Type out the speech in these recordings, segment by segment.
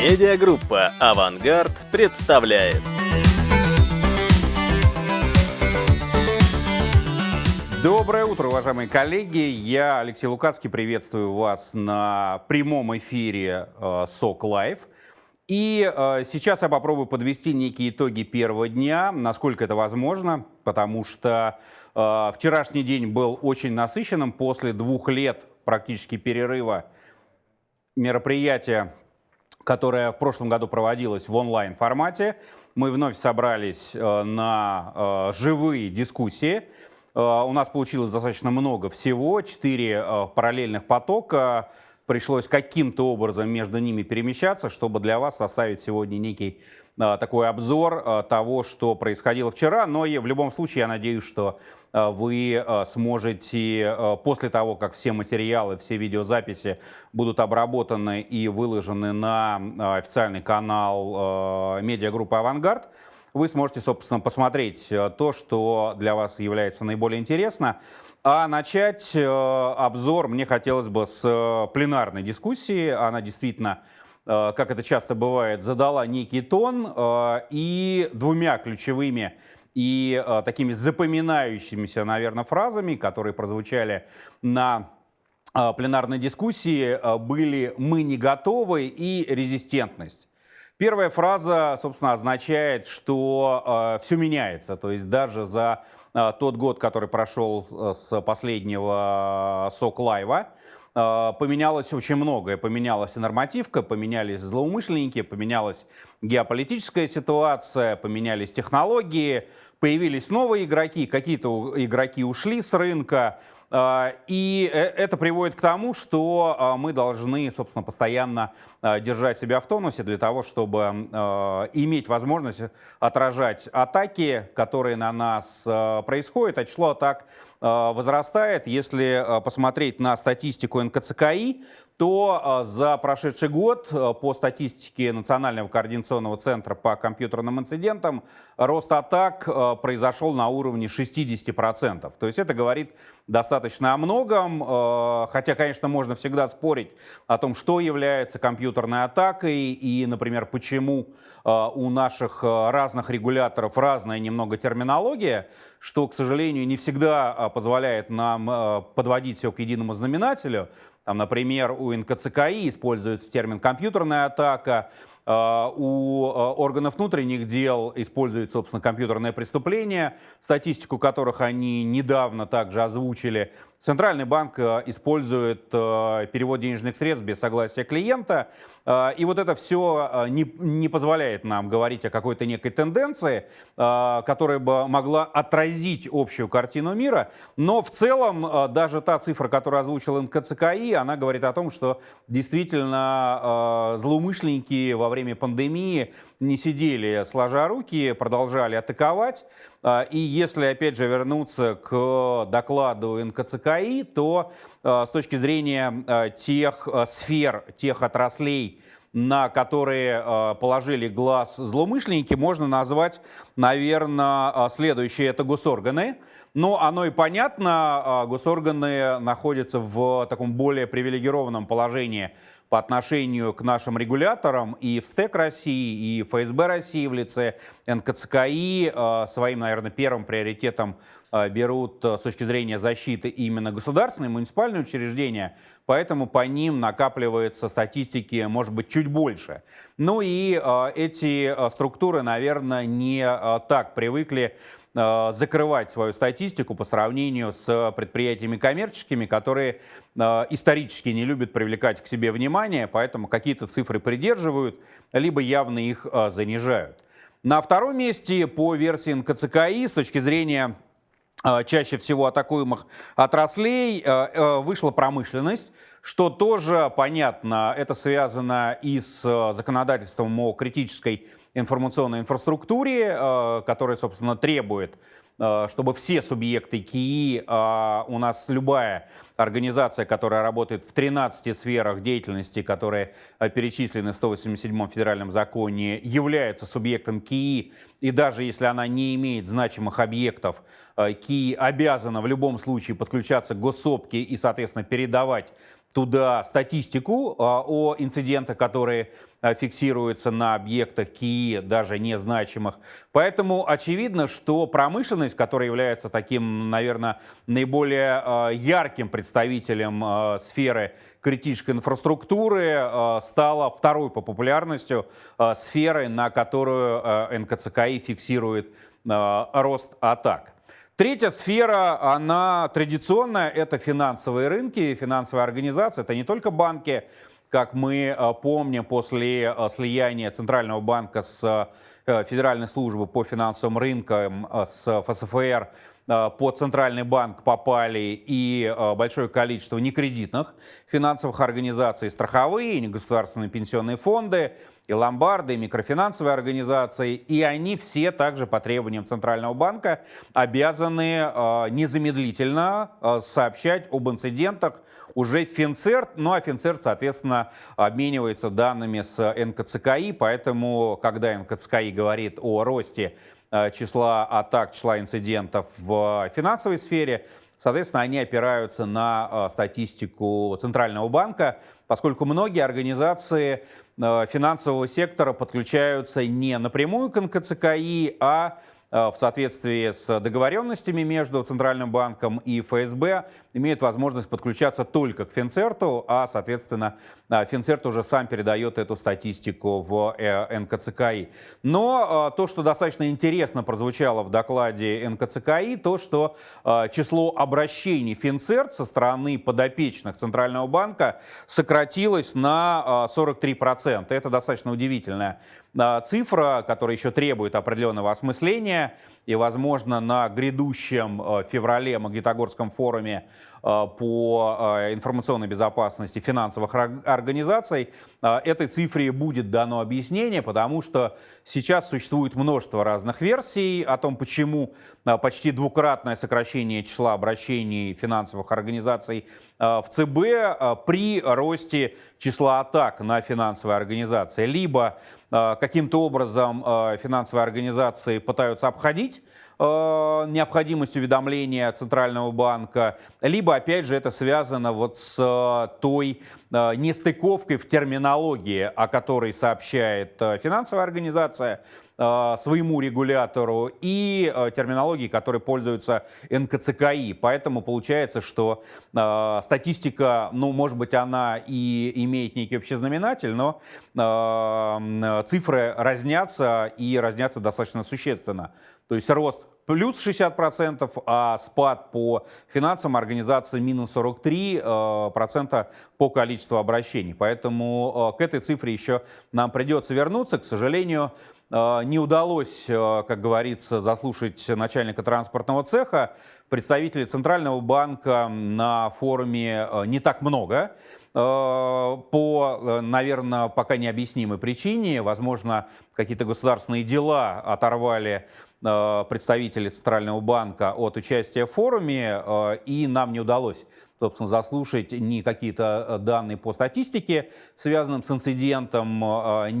Медиагруппа «Авангард» представляет. Доброе утро, уважаемые коллеги. Я, Алексей Лукацкий, приветствую вас на прямом эфире э, СОК Лайв. И э, сейчас я попробую подвести некие итоги первого дня, насколько это возможно, потому что э, вчерашний день был очень насыщенным после двух лет практически перерыва мероприятия, которое в прошлом году проводилось в онлайн-формате. Мы вновь собрались э, на э, живые дискуссии. Э, у нас получилось достаточно много всего, четыре параллельных потока. Пришлось каким-то образом между ними перемещаться, чтобы для вас составить сегодня некий такой обзор того, что происходило вчера. Но и в любом случае я надеюсь, что вы сможете после того, как все материалы, все видеозаписи будут обработаны и выложены на официальный канал медиагруппы «Авангард», вы сможете, собственно, посмотреть э, то, что для вас является наиболее интересно. А начать э, обзор мне хотелось бы с э, пленарной дискуссии. Она действительно, как это часто бывает, задала некий тон и двумя ключевыми и такими запоминающимися, наверное, фразами, которые прозвучали на пленарной дискуссии, были «мы не готовы» и «резистентность». Первая фраза, собственно, означает, что э, все меняется. То есть даже за э, тот год, который прошел э, с последнего э, СОК Лайва, э, поменялось очень многое. Поменялась нормативка, поменялись злоумышленники, поменялась геополитическая ситуация, поменялись технологии, появились новые игроки, какие-то игроки ушли с рынка. А, и э, это приводит к тому, что а, мы должны, собственно, постоянно а, держать себя в тонусе для того, чтобы иметь возможность отражать атаки, которые на нас происходят. А число атак возрастает. Если посмотреть на статистику НКЦКИ, то за прошедший год по статистике Национального координационного центра по компьютерным инцидентам рост атак произошел на уровне 60%. То есть это говорит достаточно о многом, хотя, конечно, можно всегда спорить о том, что является компьютерной атакой и, например, почему у наших разных регуляторов разная немного терминология, что, к сожалению, не всегда позволяет нам подводить все к единому знаменателю. Там, например, у НКЦКИ используется термин «компьютерная атака», у а, органов внутренних дел используют, собственно, компьютерное преступление, статистику которых они недавно также озвучили. Центральный банк э, использует перевод денежных средств без согласия клиента. И вот это все не, не позволяет нам говорить о какой-то некой тенденции, которая бы могла отразить общую картину мира. Но в целом даже та цифра, которую озвучил НКЦКИ, она говорит о том, что действительно злоумышленники во время пандемии не сидели сложа руки, продолжали атаковать. А, и если, опять же, вернуться к докладу НКЦКИ, то а, с точки зрения а, тех сфер, тех отраслей, на которые положили глаз злоумышленники, можно назвать, наверное, следующие. Это госорганы. Но оно и понятно, госорганы находятся в таком более привилегированном положении по отношению к нашим регуляторам и в СТЭК России, и ФСБ России в лице НКЦКИ э, своим, наверное, первым приоритетом э, берут э, с точки зрения защиты именно государственные муниципальные учреждения, поэтому по ним накапливается статистики, может быть, чуть больше. Ну и эти структуры, наверное, не так привыкли закрывать свою статистику по сравнению с предприятиями коммерческими, которые э, исторически не любят привлекать к себе внимание, поэтому какие-то цифры придерживают, либо явно их э, занижают. На втором месте по версии НКЦКИ с точки зрения чаще всего атакуемых отраслей вышла промышленность, что тоже понятно, это связано и с законодательством о критической информационной инфраструктуре, э, которая, собственно, требует, э, чтобы все субъекты КИИ, э, у нас любая организация, которая работает в 13 сферах деятельности, которые перечислены в 187 федеральном законе, является субъектом КИИ, и даже если она не имеет значимых объектов, КИИ обязана в любом случае подключаться к госсопке и, соответственно, передавать туда статистику о инцидентах, которые фиксируется на объектах КИИ, даже незначимых. Поэтому очевидно, что промышленность, которая является таким, наверное, наиболее ярким представителем сферы критической инфраструктуры, стала второй по популярности сферой, на которую НКЦКИ фиксирует рост атак. Третья сфера, она традиционная, это финансовые рынки, финансовые организации. Это не только банки, как мы э, помним после э, слияния Центрального банка с э, Федеральной службой по финансовым рынкам, с ФСФР, под Центральный банк попали и большое количество некредитных финансовых организаций, страховые, негосударственные пенсионные фонды, и ломбарды, и микрофинансовые организации, и они все также по требованиям Центрального банка обязаны э, незамедлительно э, сообщать об инцидентах. Уже Финцерт, ну а Финцерт, соответственно, обменивается данными с НКЦКИ, поэтому, когда НКЦКИ говорит о росте э, числа атак, числа инцидентов в финансовой сфере, Соответственно, они опираются на статистику Центрального банка, поскольку многие организации финансового сектора подключаются не напрямую к НКЦКИ, а Э, в соответствии с договоренностями между Центральным банком и ФСБ имеют возможность подключаться только к Финцерту, а, соответственно, э, Финцерт уже сам передает эту статистику в э, НКЦКИ. Но то, что достаточно интересно прозвучало в докладе НКЦКИ, то, что число обращений Финцерт со стороны подопечных Центрального банка сократилось на 43%. Это достаточно удивительная цифра, которая еще требует определенного осмысления. И, возможно, на грядущем э, феврале Магнитогорском форуме э, по э, информационной безопасности финансовых организаций этой цифре будет дано объяснение, потому что сейчас существует множество разных версий о том, почему почти двукратное сокращение числа обращений финансовых организаций в ЦБ при росте числа атак на финансовые организации. Либо каким-то образом финансовые организации пытаются обходить э, необходимость уведомления Центрального банка, либо, опять же, это связано вот с э, той э, нестыковкой в терминологии, о которой сообщает э, финансовая организация, э, своему регулятору и э, терминологии, которой пользуются НКЦКИ. Поэтому получается, что э, статистика, ну, может быть, она и имеет некий общий знаменатель, но э, цифры разнятся и разнятся достаточно существенно. То есть рост плюс 60%, а спад по финансовым организациям минус 43% э, по количеству обращений. Поэтому э, к этой цифре еще нам придется вернуться. К сожалению, э, не удалось, как говорится, заслушать начальника транспортного цеха. Представителей Центрального банка на форуме не так много по, наверное, пока необъяснимой причине. Возможно, какие-то государственные дела оторвали Э, представители Центрального банка от участия в форуме, э, и нам не удалось собственно, заслушать ни какие-то э, данные по статистике, связанным с инцидентом,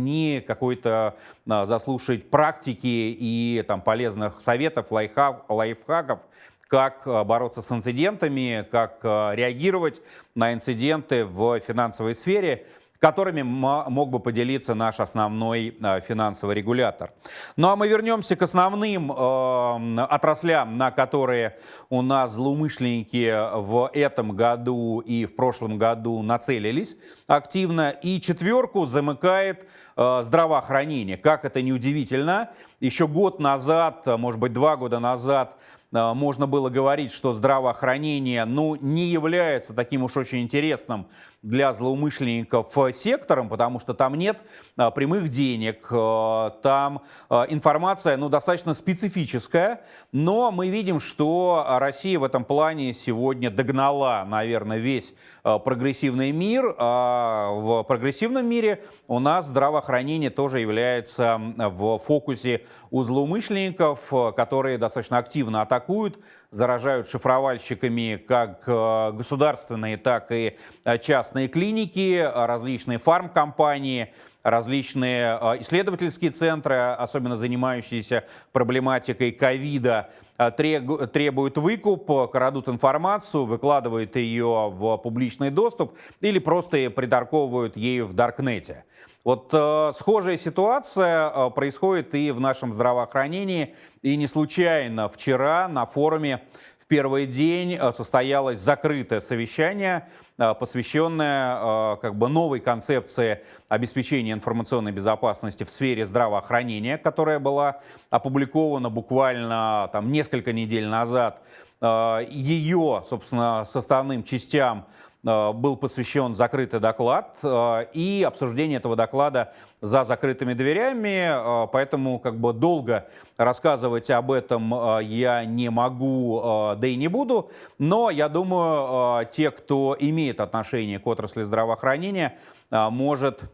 ни какой-то заслушать практики и там, полезных советов, лайфхак, лайфхаков, как бороться с инцидентами, как реагировать на инциденты в финансовой сфере которыми мог бы поделиться наш основной э, финансовый регулятор. Ну а мы вернемся к основным э, отраслям, на которые у нас злоумышленники в этом году и в прошлом году нацелились активно. И четверку замыкает э, здравоохранение. Как это не удивительно, еще год назад, может быть два года назад, можно было говорить, что здравоохранение ну, не является таким уж очень интересным для злоумышленников сектором, потому что там нет э, прямых денег, э, там информация ну, достаточно специфическая, но мы видим, что Россия в этом плане сегодня догнала, наверное, весь прогрессивный мир. А в прогрессивном мире у нас здравоохранение тоже является в фокусе у злоумышленников, которые достаточно активно атакуют, заражают шифровальщиками как э, государственные, так и э, частные клиники, различные фармкомпании различные исследовательские центры, особенно занимающиеся проблематикой ковида, требуют выкуп, крадут информацию, выкладывают ее в публичный доступ или просто приторговывают ею в Даркнете. Вот э, схожая ситуация э, происходит и в нашем здравоохранении. И не случайно вчера на форуме в первый день э, состоялось закрытое совещание, э, посвященное э, как бы новой концепции обеспечения информационной безопасности в сфере здравоохранения, которая была опубликована буквально там, несколько недель назад. Э, ее, собственно, составным частям был посвящен закрытый доклад э, и обсуждение этого доклада за закрытыми дверями, э, поэтому как бы долго рассказывать об этом я не могу, да и не буду, но я думаю, те, кто имеет отношение к отрасли здравоохранения, может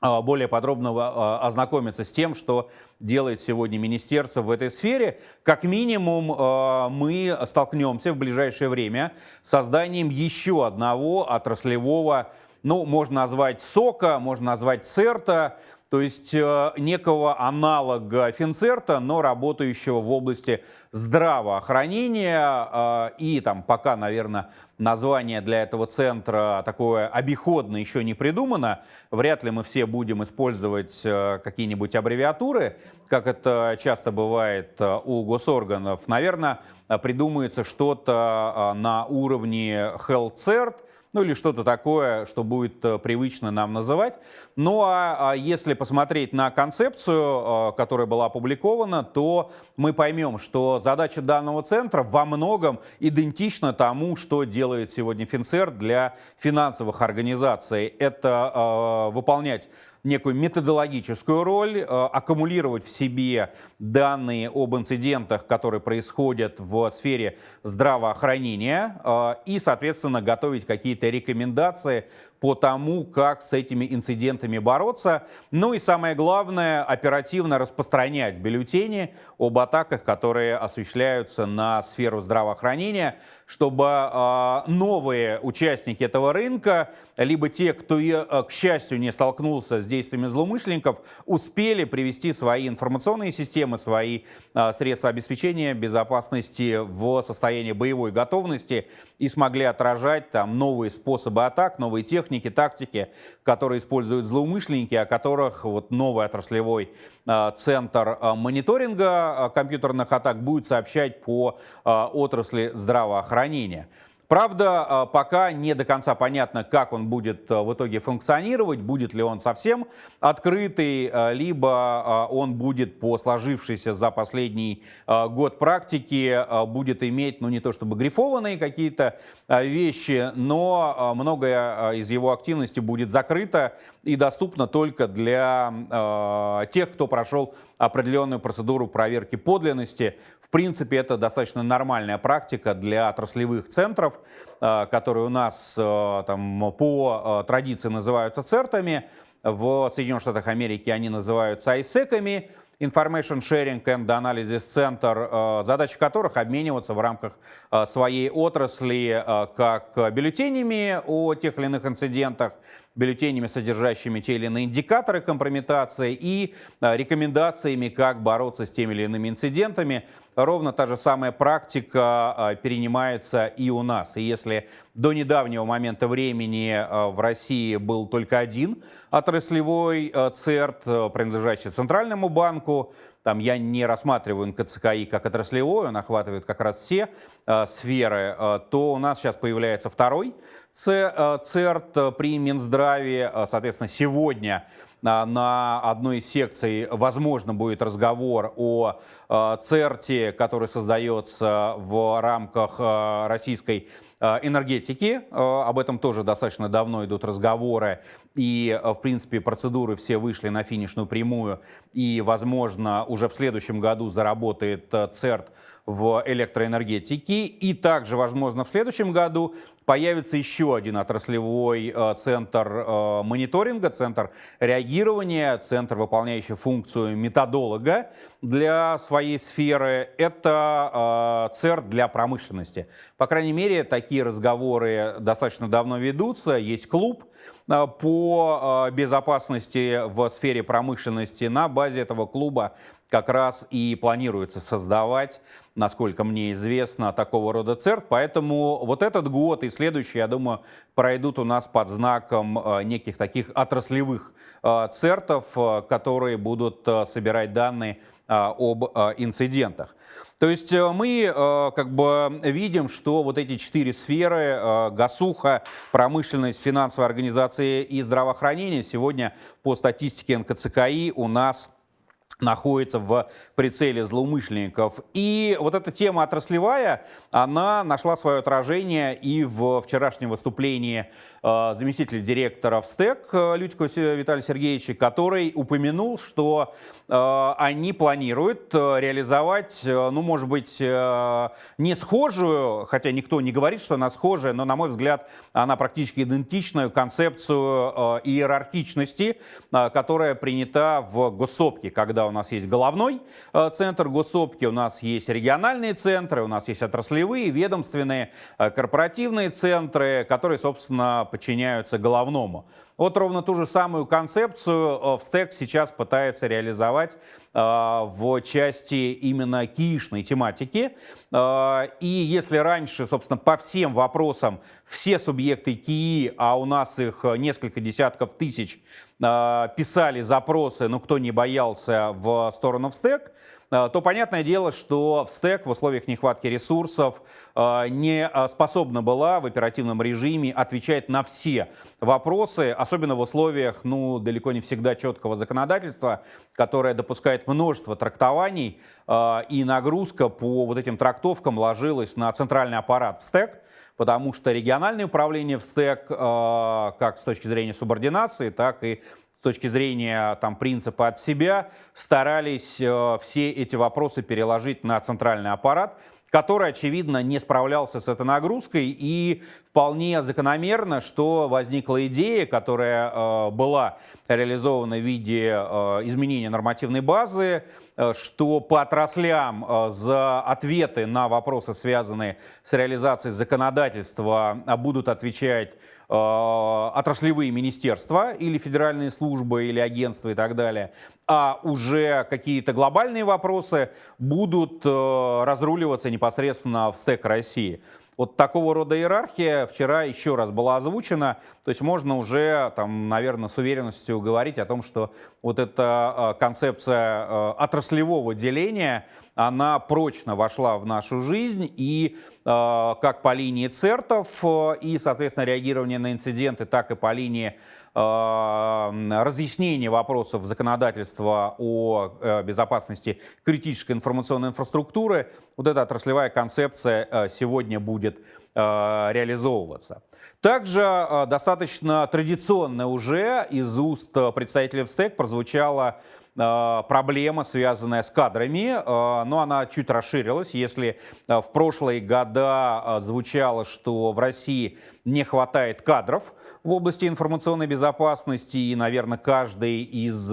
более подробно а, ознакомиться с тем, что делает сегодня министерство в этой сфере. Как минимум а, мы столкнемся в ближайшее время с созданием еще одного отраслевого, ну, можно назвать СОКа, можно назвать ЦЕРТа, то есть э, некого аналога Финцерта, но работающего в области здравоохранения. Э, и там пока, наверное, название для этого центра такое обиходное еще не придумано. Вряд ли мы все будем использовать э, какие-нибудь аббревиатуры, как это часто бывает у госорганов. Наверное, придумается что-то на уровне HealthCert, ну или что-то такое, что будет э, привычно нам называть. Ну а, а если посмотреть на концепцию, э, которая была опубликована, то мы поймем, что задача данного центра во многом идентична тому, что делает сегодня Финцер для финансовых организаций. Это э, выполнять некую методологическую роль, э, аккумулировать в себе данные об инцидентах, которые происходят в сфере здравоохранения э, и, соответственно, готовить какие-то рекомендации по тому, как с этими инцидентами бороться. Ну и самое главное, оперативно распространять бюллетени об атаках, которые осуществляются на сферу здравоохранения, чтобы э, новые участники этого рынка, либо те, кто, э, к счастью, не столкнулся с действиями злоумышленников, успели привести свои информационные системы, свои э, средства обеспечения безопасности в состояние боевой готовности и смогли отражать там новые способы атак, новые техники, техники, тактики, которые используют злоумышленники, о которых вот новый отраслевой а, центр а, мониторинга а, компьютерных атак будет сообщать по отрасли здравоохранения. Правда, а, пока не до конца понятно, как он будет а, в итоге функционировать, будет ли он совсем открытый, а, либо он будет по сложившейся за последний год практики, будет иметь, ну не то чтобы грифованные какие-то вещи, но многое из его активности будет закрыто и доступно только для тех, кто прошел определенную процедуру проверки подлинности. В принципе, это достаточно нормальная практика для отраслевых центров, э, которые у нас э, там, по э, традиции называются цертами. В Соединенных Штатах Америки они называются айсеками. Information Sharing and Analysis Center, задача которых обмениваться в рамках своей отрасли как бюллетенями о тех или иных инцидентах, бюллетенями, содержащими те или иные индикаторы компрометации и а, рекомендациями, как бороться с теми или иными инцидентами. Ровно та же самая практика а, перенимается и у нас. И если до недавнего момента времени а, в России был только один отраслевой ЦЕРТ, принадлежащий Центральному банку, там я не рассматриваю НКЦКИ как отраслевой, он охватывает как раз все э, сферы, э, то у нас сейчас появляется второй ЦЕРТ при Минздраве. Соответственно, сегодня на одной из секций, возможно, будет разговор о ЦЕРТе, который создается в рамках российской энергетики. Об этом тоже достаточно давно идут разговоры. И, в принципе, процедуры все вышли на финишную прямую. И, возможно, уже в следующем году заработает ЦЕРТ в электроэнергетике. И также, возможно, в следующем году появится еще один отраслевой э, центр э, мониторинга, центр реагирования, центр, выполняющий функцию методолога для своей сферы. Это э, ЦЕР для промышленности. По крайней мере, такие разговоры достаточно давно ведутся. Есть клуб по безопасности в сфере промышленности. На базе этого клуба как раз и планируется создавать, насколько мне известно, такого рода ЦЕРТ. Поэтому вот этот год и следующий, я думаю, пройдут у нас под знаком э, неких таких отраслевых ЦЕРТов, которые будут собирать данные об инцидентах. То есть мы как бы видим, что вот эти четыре сферы, госуха, промышленность, финансовая организация и здравоохранение сегодня по статистике НКЦКИ у нас находится в прицеле злоумышленников. И вот эта тема отраслевая, она нашла свое отражение и в вчерашнем выступлении э, заместителя директора в СТЭК э, Лютикова Виталия Сергеевича, который упомянул, что э, они планируют реализовать, ну, может быть, не схожую, хотя никто не говорит, что она схожая, но, на мой взгляд, она практически идентичную концепцию иерархичности, которая принята в госсопке, когда у нас есть головной э, центр госопки, у нас есть региональные центры, у нас есть отраслевые, ведомственные, э, корпоративные центры, которые, собственно, подчиняются головному. Вот ровно ту же самую концепцию э, в стек сейчас пытается реализовать э, в части именно киишной тематики. Э, и если раньше, собственно, по всем вопросам все субъекты КИИ, а у нас их несколько десятков тысяч, писали запросы, но кто не боялся в сторону в стек, то понятное дело, что в стек в условиях нехватки ресурсов э, не э, способна была в оперативном режиме отвечать на все вопросы, особенно в условиях, ну, далеко не всегда четкого законодательства, которое допускает множество трактований, и нагрузка по вот этим трактовкам ложилась на центральный аппарат в стек, потому что региональное управление в стек, как с точки зрения субординации, так и с точки зрения там, принципа от себя, старались э, все эти вопросы переложить на центральный аппарат, который, очевидно, не справлялся с этой нагрузкой. И вполне закономерно, что возникла идея, которая э, была реализована в виде э, изменения нормативной базы, э, что по отраслям за ответы на вопросы, связанные с реализацией законодательства, э, будут отвечать отраслевые министерства или федеральные службы или агентства и так далее, а уже какие-то глобальные вопросы будут разруливаться непосредственно в стек России. Вот такого рода иерархия вчера еще раз была озвучена, то есть можно уже, там, наверное, с уверенностью говорить о том, что вот эта э, концепция отраслевого деления, она прочно вошла в нашу жизнь. И Э, как по линии ЦЕРТов э, и, соответственно, реагирование на инциденты, так и по линии э, разъяснения вопросов законодательства о безопасности критической информационной инфраструктуры. Вот эта отраслевая концепция сегодня будет реализовываться. Также достаточно традиционно уже из уст представителей ВСТЭК прозвучало Э, проблема, связанная с кадрами, э, но она чуть расширилась. Если э, в прошлые года звучало, что в России не хватает кадров в области информационной безопасности, и, наверное, каждый из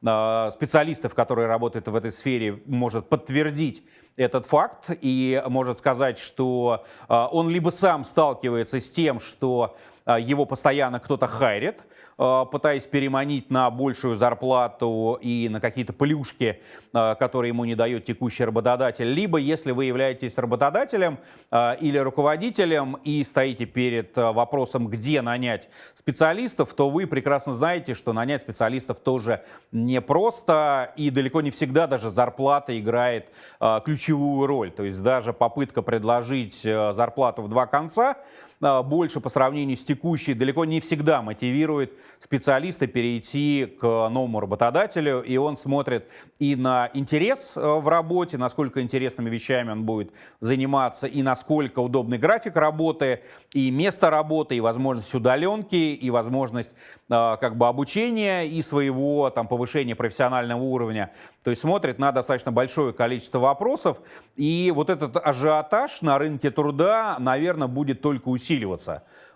специалистов, которые работают в этой сфере, может подтвердить этот факт и может сказать, что он либо сам сталкивается с тем, что его постоянно кто-то хайрит, Э, пытаясь переманить на большую зарплату и на какие-то плюшки, э, которые ему не дает текущий работодатель. Либо, если вы являетесь работодателем э, или руководителем и стоите перед вопросом, где нанять специалистов, то вы прекрасно знаете, что нанять специалистов тоже непросто и далеко не всегда даже зарплата играет ключевую роль. То есть даже попытка предложить зарплату в два конца больше по сравнению с текущей далеко не всегда мотивирует специалиста перейти к новому работодателю, и он смотрит и на интерес э, в работе, насколько интересными вещами он будет заниматься, и насколько удобный график работы, и место работы, и возможность удаленки, и возможность э, как бы обучения и своего там повышения профессионального уровня. То есть смотрит на достаточно большое количество вопросов, и вот этот ажиотаж на рынке труда, наверное, будет только усиливаться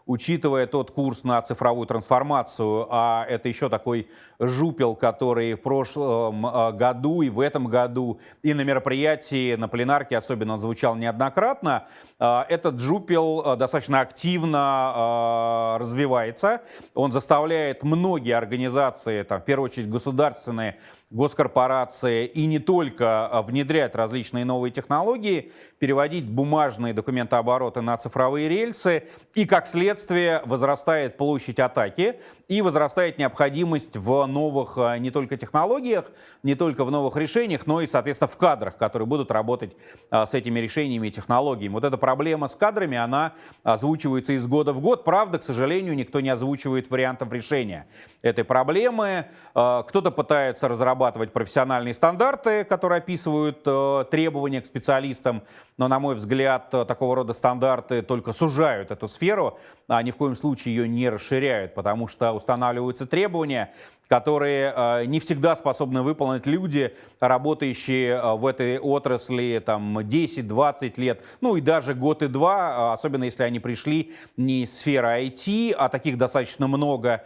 учитывая тот курс на цифровую трансформацию, а это еще такой жупел, который в прошлом э, году и в этом году и на мероприятии, на пленарке особенно звучал неоднократно, э, этот жупел э, достаточно активно развивается. Он заставляет многие организации, там, в первую очередь государственные, госкорпорации и не только внедрять различные новые технологии, переводить бумажные документообороты на цифровые рельсы и, как следствие, возрастает площадь атаки и возрастает необходимость в новых э, не только технологиях, не только в новых решениях, но и, соответственно, в кадрах, которые будут работать э, с этими решениями и технологиями. Вот эта проблема с кадрами, она озвучивается из года в год. Правда, к сожалению, никто не озвучивает вариантов решения этой проблемы. Кто-то пытается разрабатывать профессиональные стандарты, которые описывают требования к специалистам, но, на мой взгляд, такого рода стандарты только сужают эту сферу а ни в коем случае ее не расширяют, потому что устанавливаются требования, которые э, не всегда способны выполнить люди, работающие э, в этой отрасли там 10-20 лет, ну и даже год и два, э, особенно если они пришли не из сферы IT, а таких достаточно много,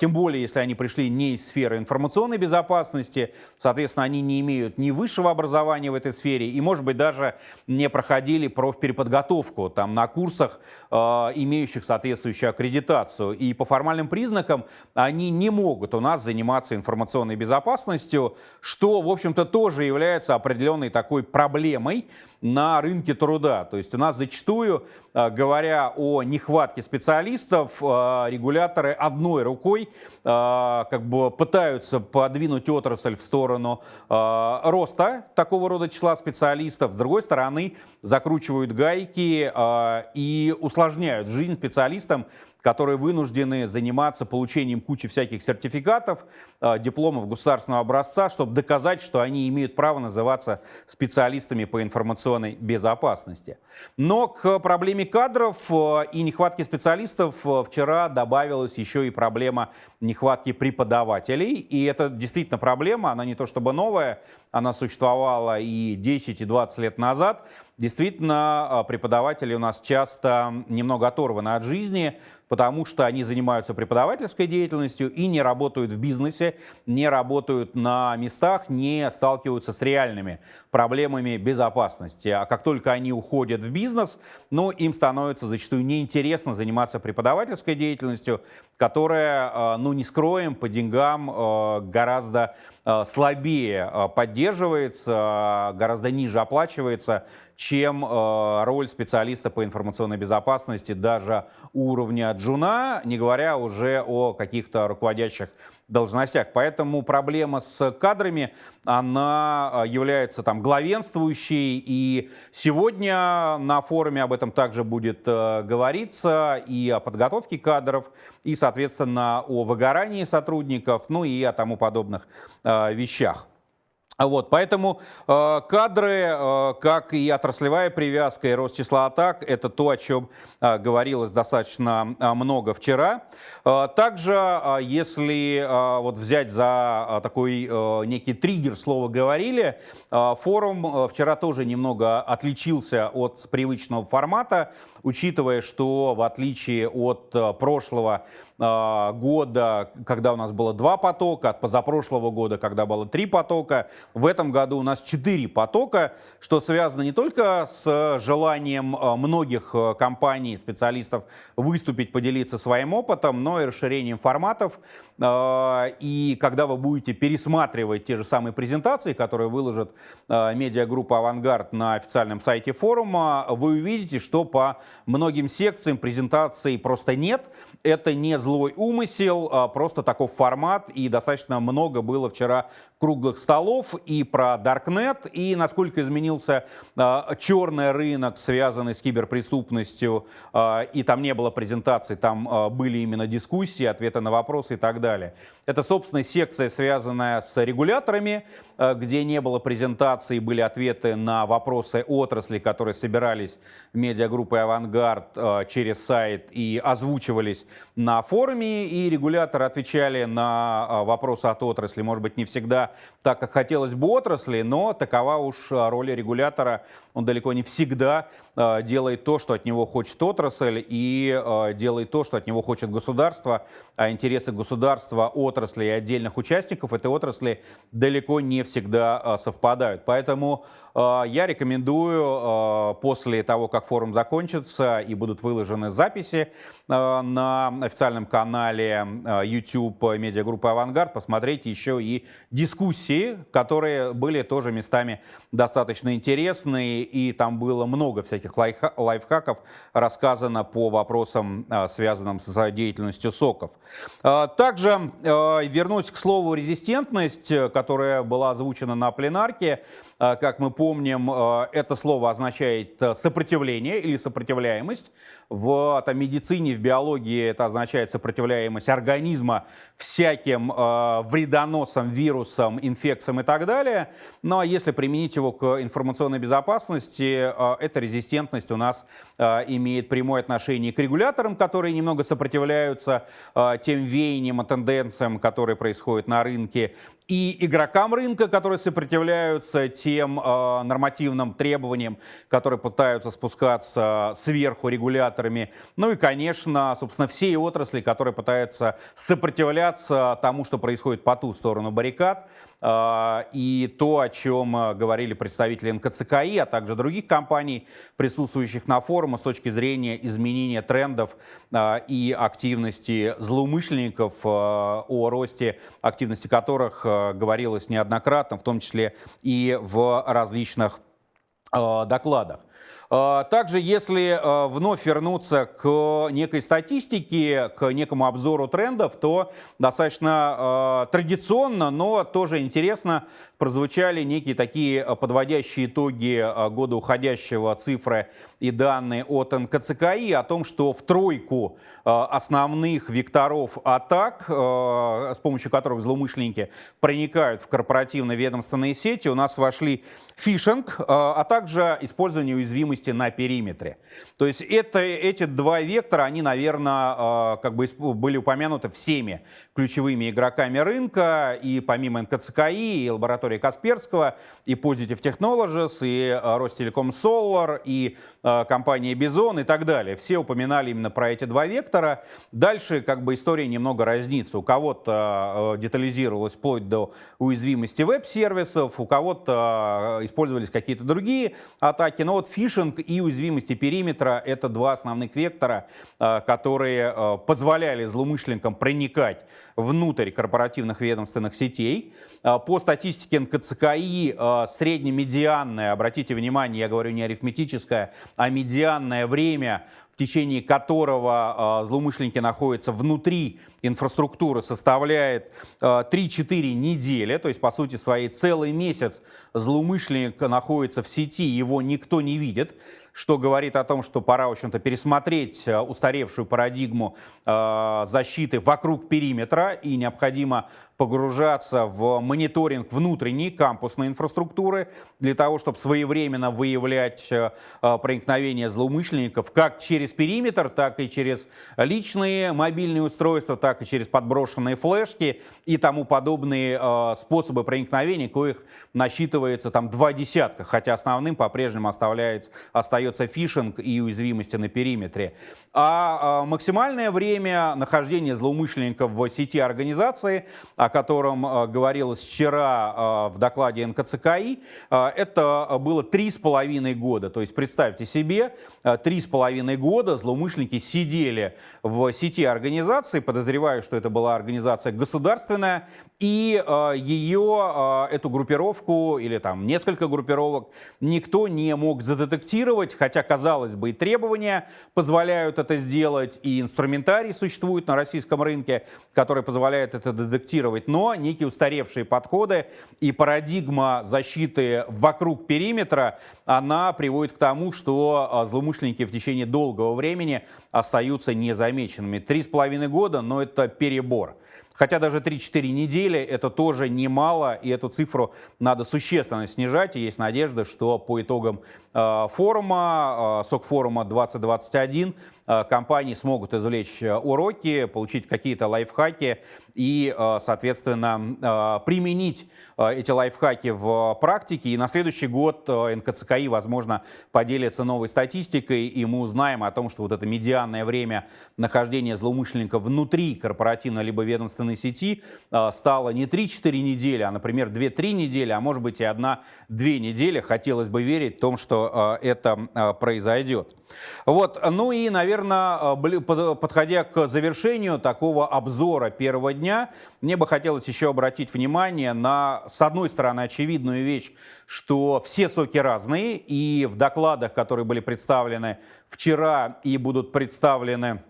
тем более если они пришли не из сферы информационной безопасности, соответственно, они не имеют ни высшего образования в этой сфере и, может быть, даже не проходили профпереподготовку там на курсах, имеющих соответствующую аккредитацию. И по формальным признакам они не могут у нас заниматься информационной безопасностью, что, в общем-то, тоже является определенной такой проблемой на рынке труда. То есть у нас зачастую, э, говоря о нехватке специалистов, э, регуляторы одной рукой э, как бы пытаются подвинуть отрасль в сторону роста такого рода числа специалистов, с другой стороны закручивают гайки и усложняют жизнь специалистам, которые вынуждены заниматься получением кучи всяких сертификатов, э, дипломов государственного образца, чтобы доказать, что они имеют право называться специалистами по информационной безопасности. Но к проблеме кадров э, и нехватки специалистов э, вчера добавилась еще и проблема нехватки преподавателей. И это действительно проблема, она не то чтобы новая, она существовала и 10, и 20 лет назад. Действительно, преподаватели у нас часто немного оторваны от жизни, потому что они занимаются преподавательской деятельностью и не работают в бизнесе, не работают на местах, не сталкиваются с реальными проблемами безопасности. А как только они уходят в бизнес, ну, им становится зачастую неинтересно заниматься преподавательской деятельностью, которая, э, ну, не скроем, по деньгам э, гораздо э, слабее поддерживается, гораздо ниже оплачивается, чем роль специалиста по информационной безопасности даже уровня джуна, не говоря уже о каких-то руководящих должностях. Поэтому проблема с кадрами, она а, является там главенствующей. И сегодня на форуме об этом также будет э, говориться и о подготовке кадров, и, соответственно, о выгорании сотрудников, ну и о тому подобных э, вещах. Вот, поэтому э, кадры, э, как и отраслевая привязка, и рост числа атак, это то, о чем э, говорилось достаточно э, много вчера. Э, также, э, если э, вот взять за э, такой э, некий триггер слова «говорили», э, форум э, вчера тоже немного отличился от привычного формата, учитывая, что в отличие от э, прошлого года, когда у нас было два потока, от позапрошлого года, когда было три потока, в этом году у нас четыре потока, что связано не только с желанием э, многих компаний, специалистов выступить, поделиться своим опытом, но и расширением форматов. И когда вы будете пересматривать те же самые презентации, которые выложит медиагруппа «Авангард» на официальном сайте форума, вы увидите, что по многим секциям презентаций просто нет. Это не злой умысел, а просто такой формат. И достаточно много было вчера круглых столов и про Darknet, и насколько изменился а, черный рынок, связанный с киберпреступностью. А, и там не было презентаций, там были именно дискуссии, ответы на вопросы и так далее. Это, собственно, секция, связанная с регуляторами, э, где не было презентации, были ответы на вопросы отрасли, которые собирались медиагруппой «Авангард» э, через сайт и озвучивались на форуме, и регуляторы отвечали на э, вопросы от отрасли. Может быть, не всегда так, как хотелось бы отрасли, но такова уж роль регулятора. Он далеко не всегда делает то, что от него хочет отрасль, и делает то, что от него хочет государство, а интересы государства от отрасли и отдельных участников этой отрасли далеко не всегда а, совпадают. Поэтому а, я рекомендую а, после того, как форум закончится и будут выложены записи на официальном канале YouTube медиагруппы «Авангард», посмотреть еще и дискуссии, которые были тоже местами достаточно интересные, и там было много всяких лайфхаков рассказано по вопросам, связанным с деятельностью соков. Также вернусь к слову «резистентность», э, которая была озвучена на пленарке. А, как мы помним, а, это слово означает э, сопротивление или сопротивляемость. В там, медицине, в биологии это означает сопротивляемость организма всяким а, вредоносам, вирусам, инфекциям и так далее. Ну а если применить его к информационной безопасности, эта резистентность у нас имеет прямое отношение к регуляторам, которые немного сопротивляются тем веяниям и тенденциям, которые происходят на рынке, и игрокам рынка, которые сопротивляются тем э, нормативным требованиям, которые пытаются спускаться сверху регуляторами. Ну и, конечно, собственно, все отрасли, которые пытаются сопротивляться тому, что происходит по ту сторону баррикад. Э, и то, о чем говорили представители НКЦКИ, а также других компаний, присутствующих на форуме с точки зрения изменения трендов э, и активности злоумышленников, о росте активности которых говорилось неоднократно, в том числе и в различных докладах. Э, также, если вновь вернуться к некой статистике, к некому обзору трендов, то достаточно традиционно, но тоже интересно прозвучали некие такие подводящие итоги года уходящего цифры и данные от НКЦКИ о том, что в тройку основных векторов атак, с помощью которых злоумышленники проникают в корпоративно-ведомственные сети, у нас вошли фишинг, а также использование уязвимости на периметре. То есть это, эти два вектора, они, наверное, как бы были упомянуты всеми ключевыми игроками рынка, и помимо НКЦКИ, и лаборатории Касперского, и Positive Technologies, и Ростелеком Solar, и компания Бизон и так далее. Все упоминали именно про эти два вектора. Дальше как бы история немного разнится. У кого-то детализировалась вплоть до уязвимости веб-сервисов, у кого-то использовались какие-то другие атаки. Но вот фишинг и уязвимости периметра — это два основных вектора, которые позволяли злоумышленникам проникать внутрь корпоративных ведомственных сетей. По статистике НКЦКИ среднемедианное, обратите внимание, я говорю не арифметическое, а медианное время в течение которого э, злоумышленники находятся внутри инфраструктуры, составляет э, 3-4 недели, то есть, по сути своей, целый месяц злоумышленник находится в сети, его никто не видит что говорит о том, что пора, в общем-то, пересмотреть э, устаревшую парадигму э, защиты вокруг периметра и необходимо погружаться в мониторинг внутренней кампусной инфраструктуры для того, чтобы своевременно выявлять э, проникновение злоумышленников как через периметр, так и через личные мобильные устройства, так и через подброшенные флешки и тому подобные способы проникновения, коих насчитывается там два десятка, хотя основным по-прежнему оставляется, остается фишинг и уязвимости на периметре. А, максимальное время нахождения злоумышленников в сети организации, котором а, говорилось вчера а, в докладе НКЦКИ, это было три с половиной года. То есть представьте себе, три с половиной года злоумышленники сидели в сети организации, подозреваю, что это была организация государственная, и ее, эту группировку или там несколько группировок никто не мог задетектировать, хотя, казалось бы, и требования позволяют это сделать, и инструментарий существует на российском рынке, который позволяет это детектировать, но некие устаревшие подходы и парадигма защиты вокруг периметра, она приводит к тому, что а, злоумышленники в течение долгого времени остаются незамеченными. Три с половиной года, но это перебор. Хотя даже 3-4 недели это тоже немало, и эту цифру надо существенно снижать. И есть надежда, что по итогам э, форума, э, СОК форума 2021, э, компании смогут извлечь уроки, получить какие-то лайфхаки и, соответственно, применить эти лайфхаки в практике. И на следующий год НКЦКИ, возможно, поделится новой статистикой, и мы узнаем о том, что вот это медианное время нахождения злоумышленника внутри корпоративной либо ведомственной сети стало не 3-4 недели, а, например, 2-3 недели, а может быть и 1-2 недели. Хотелось бы верить в том, что это произойдет. Вот, ну и, наверное, подходя к завершению такого обзора первого дня, мне бы хотелось еще обратить внимание на, с одной стороны, очевидную вещь, что все соки разные, и в докладах, которые были представлены вчера и будут представлены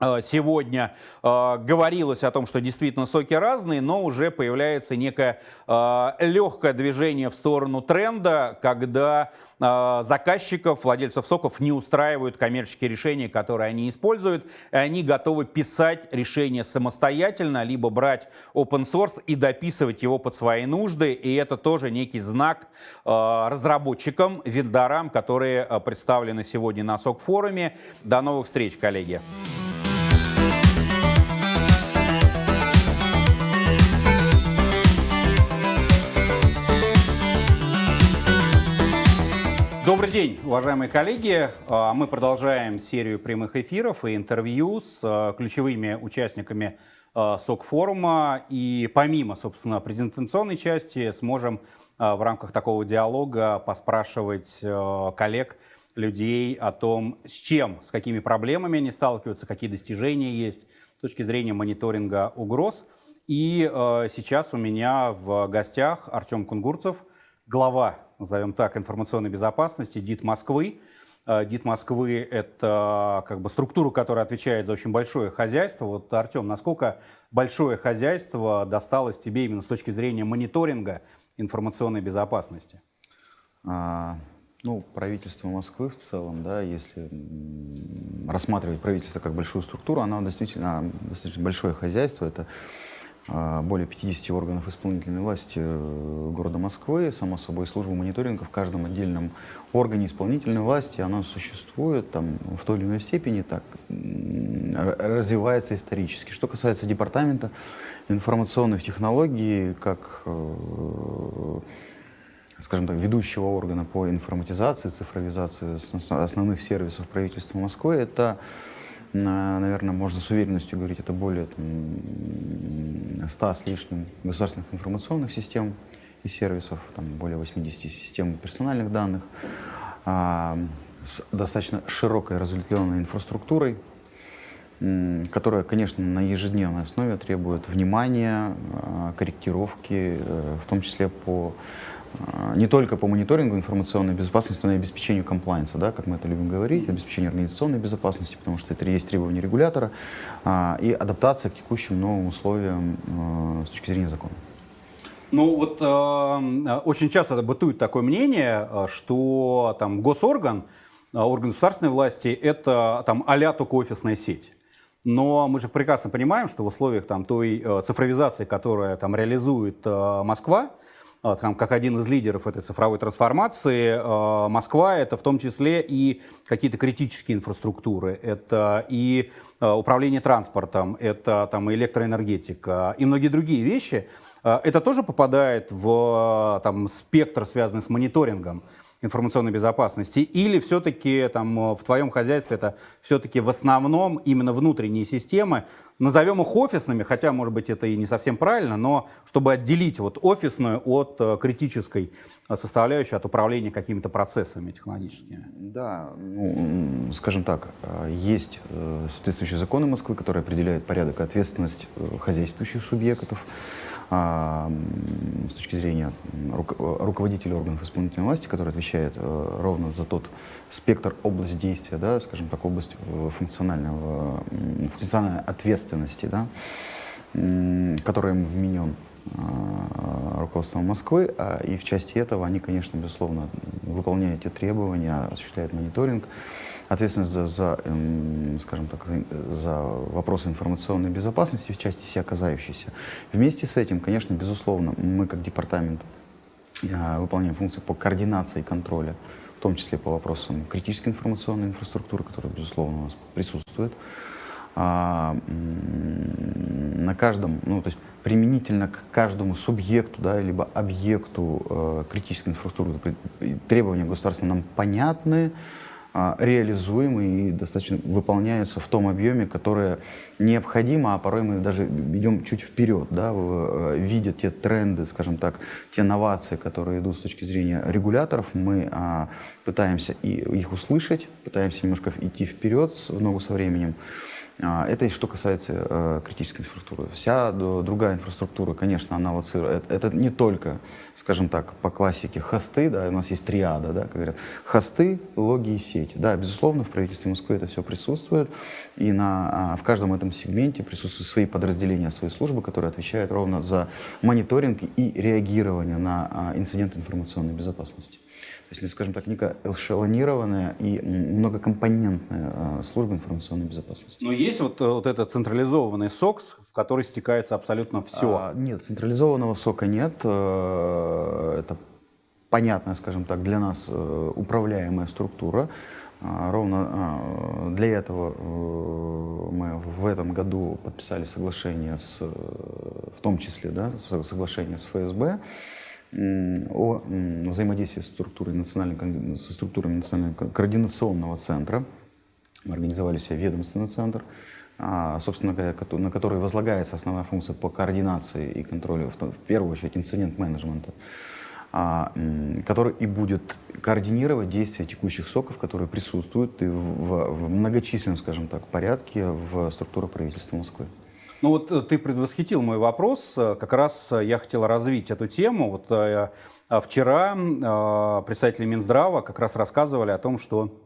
сегодня э, говорилось о том, что действительно соки разные, но уже появляется некое э, легкое движение в сторону тренда, когда э, заказчиков, владельцев соков не устраивают коммерческие решения, которые они используют, и они готовы писать решения самостоятельно, либо брать open source и дописывать его под свои нужды, и это тоже некий знак э, разработчикам, вендорам, которые э, представлены сегодня на СОК-форуме. До новых встреч, коллеги! Добрый день, уважаемые коллеги. А, мы продолжаем серию прямых эфиров и интервью с а, ключевыми участниками а, СОК-форума. И помимо, собственно, презентационной части, сможем в рамках такого диалога поспрашивать коллег, людей о том, с чем, с какими проблемами они сталкиваются, какие достижения есть с точки зрения мониторинга угроз. И сейчас у меня в гостях Артем Кунгурцев, глава назовем так, информационной безопасности, ДИТ Москвы. Э, ДИТ Москвы – это как бы структура, которая отвечает за очень большое хозяйство. Вот, Артем, насколько большое хозяйство досталось тебе именно с точки зрения мониторинга информационной безопасности? А, ну, правительство Москвы в целом, да, если рассматривать правительство как большую структуру, оно действительно достаточно большое хозяйство. Это более 50 органов исполнительной власти э, города Москвы, само собой, служба мониторинга в каждом отдельном органе исполнительной власти, она существует там, в той или иной степени, так, развивается исторически. Что касается департамента информационных технологий, как, э, скажем так, ведущего органа по информатизации, цифровизации основных сервисов правительства Москвы, это наверное, можно с уверенностью говорить, это более там, 100 с лишним государственных информационных систем и сервисов, там, более 80 систем персональных данных, а, с достаточно широкой разветвленной инфраструктурой, которая, конечно, на ежедневной основе требует внимания, а, корректировки, э, в том числе по не только по мониторингу информационной безопасности, но и обеспечению комплайенса, да, как мы это любим говорить, обеспечению организационной безопасности, потому что это есть требования регулятора, а, и адаптация к текущим новым условиям а, с точки зрения закона. Ну вот э, очень часто бытует такое мнение, что там госорган, орган государственной власти, это там а только офисная сеть. Но мы же прекрасно понимаем, что в условиях там, той э, цифровизации, которая там реализует э, Москва, а, там, как один из лидеров этой цифровой трансформации, а, Москва это в том числе и какие-то критические инфраструктуры, это и а, управление транспортом, это там, электроэнергетика и многие другие вещи. Это тоже попадает в там, спектр, связанный с мониторингом информационной безопасности, или все-таки там в твоем хозяйстве это все-таки в основном именно внутренние системы, назовем их офисными, хотя, может быть, это и не совсем правильно, но чтобы отделить вот офисную от э, критической составляющей, от управления какими-то процессами технологическими. Да, ну, скажем так, э, есть э, соответствующие законы Москвы, которые определяют порядок и ответственность хозяйствующих субъектов, с точки зрения руководителя органов исполнительной власти, который отвечает э, ровно за тот спектр, область действия, да, скажем так, область э, функционального, функциональной ответственности, да, которая им вменен а, руководством Москвы, а, и в части этого они, конечно, безусловно, выполняют эти требования, осуществляют мониторинг, ответственность за, за эм, скажем так, за вопросы информационной безопасности в части себя касающейся. Вместе с этим, конечно, безусловно, мы как департамент э, выполняем функции по координации контроля, в том числе по вопросам критической информационной инфраструктуры, которая, безусловно, у нас присутствует. А, на каждом, ну, то есть применительно к каждому субъекту, да, либо объекту э, критической инфраструктуры требования государства нам понятны, э, реализуемы и достаточно выполняются в том объеме, которое необходимо, а порой мы даже идем чуть вперед, да, э, видя те тренды, скажем так, те новации, которые идут с точки зрения регуляторов, мы э, пытаемся их услышать, пытаемся немножко идти вперед в ногу со временем. А, это что касается э, критической инфраструктуры. Вся другая инфраструктура, конечно, она. Это, это не только, скажем так, по классике хосты, да, у нас есть триада, да, как говорят, хосты, логи и сети. Да, безусловно, в правительстве Москвы это все присутствует, и на, а, в каждом этом сегменте присутствуют свои подразделения, свои службы, которые отвечают ровно за мониторинг и реагирование на а, инциденты информационной безопасности если, скажем так, некая эшелонированная и многокомпонентная а, служба информационной безопасности. Но есть вот, э, вот этот централизованный СОКС, в который стекается абсолютно все? А, нет, централизованного СОКа нет. Э, это понятная, скажем так, для нас э, управляемая структура. А, ровно для этого мы в этом году подписали соглашение с, в том числе, да, соглашение с ФСБ, о взаимодействии с национальной, со структурами национального координационного центра. Мы организовали себе ведомственный центр, а, собственно на который возлагается основная функция по координации и контролю, в первую очередь инцидент-менеджмента, а, который и будет координировать действия текущих соков, которые присутствуют и в, в многочисленном, скажем так, порядке в структурах правительства Москвы. Ну вот э, ты предвосхитил мой вопрос, э, как раз э, я хотел развить эту тему. Вот вчера представители Минздрава как раз рассказывали о том, что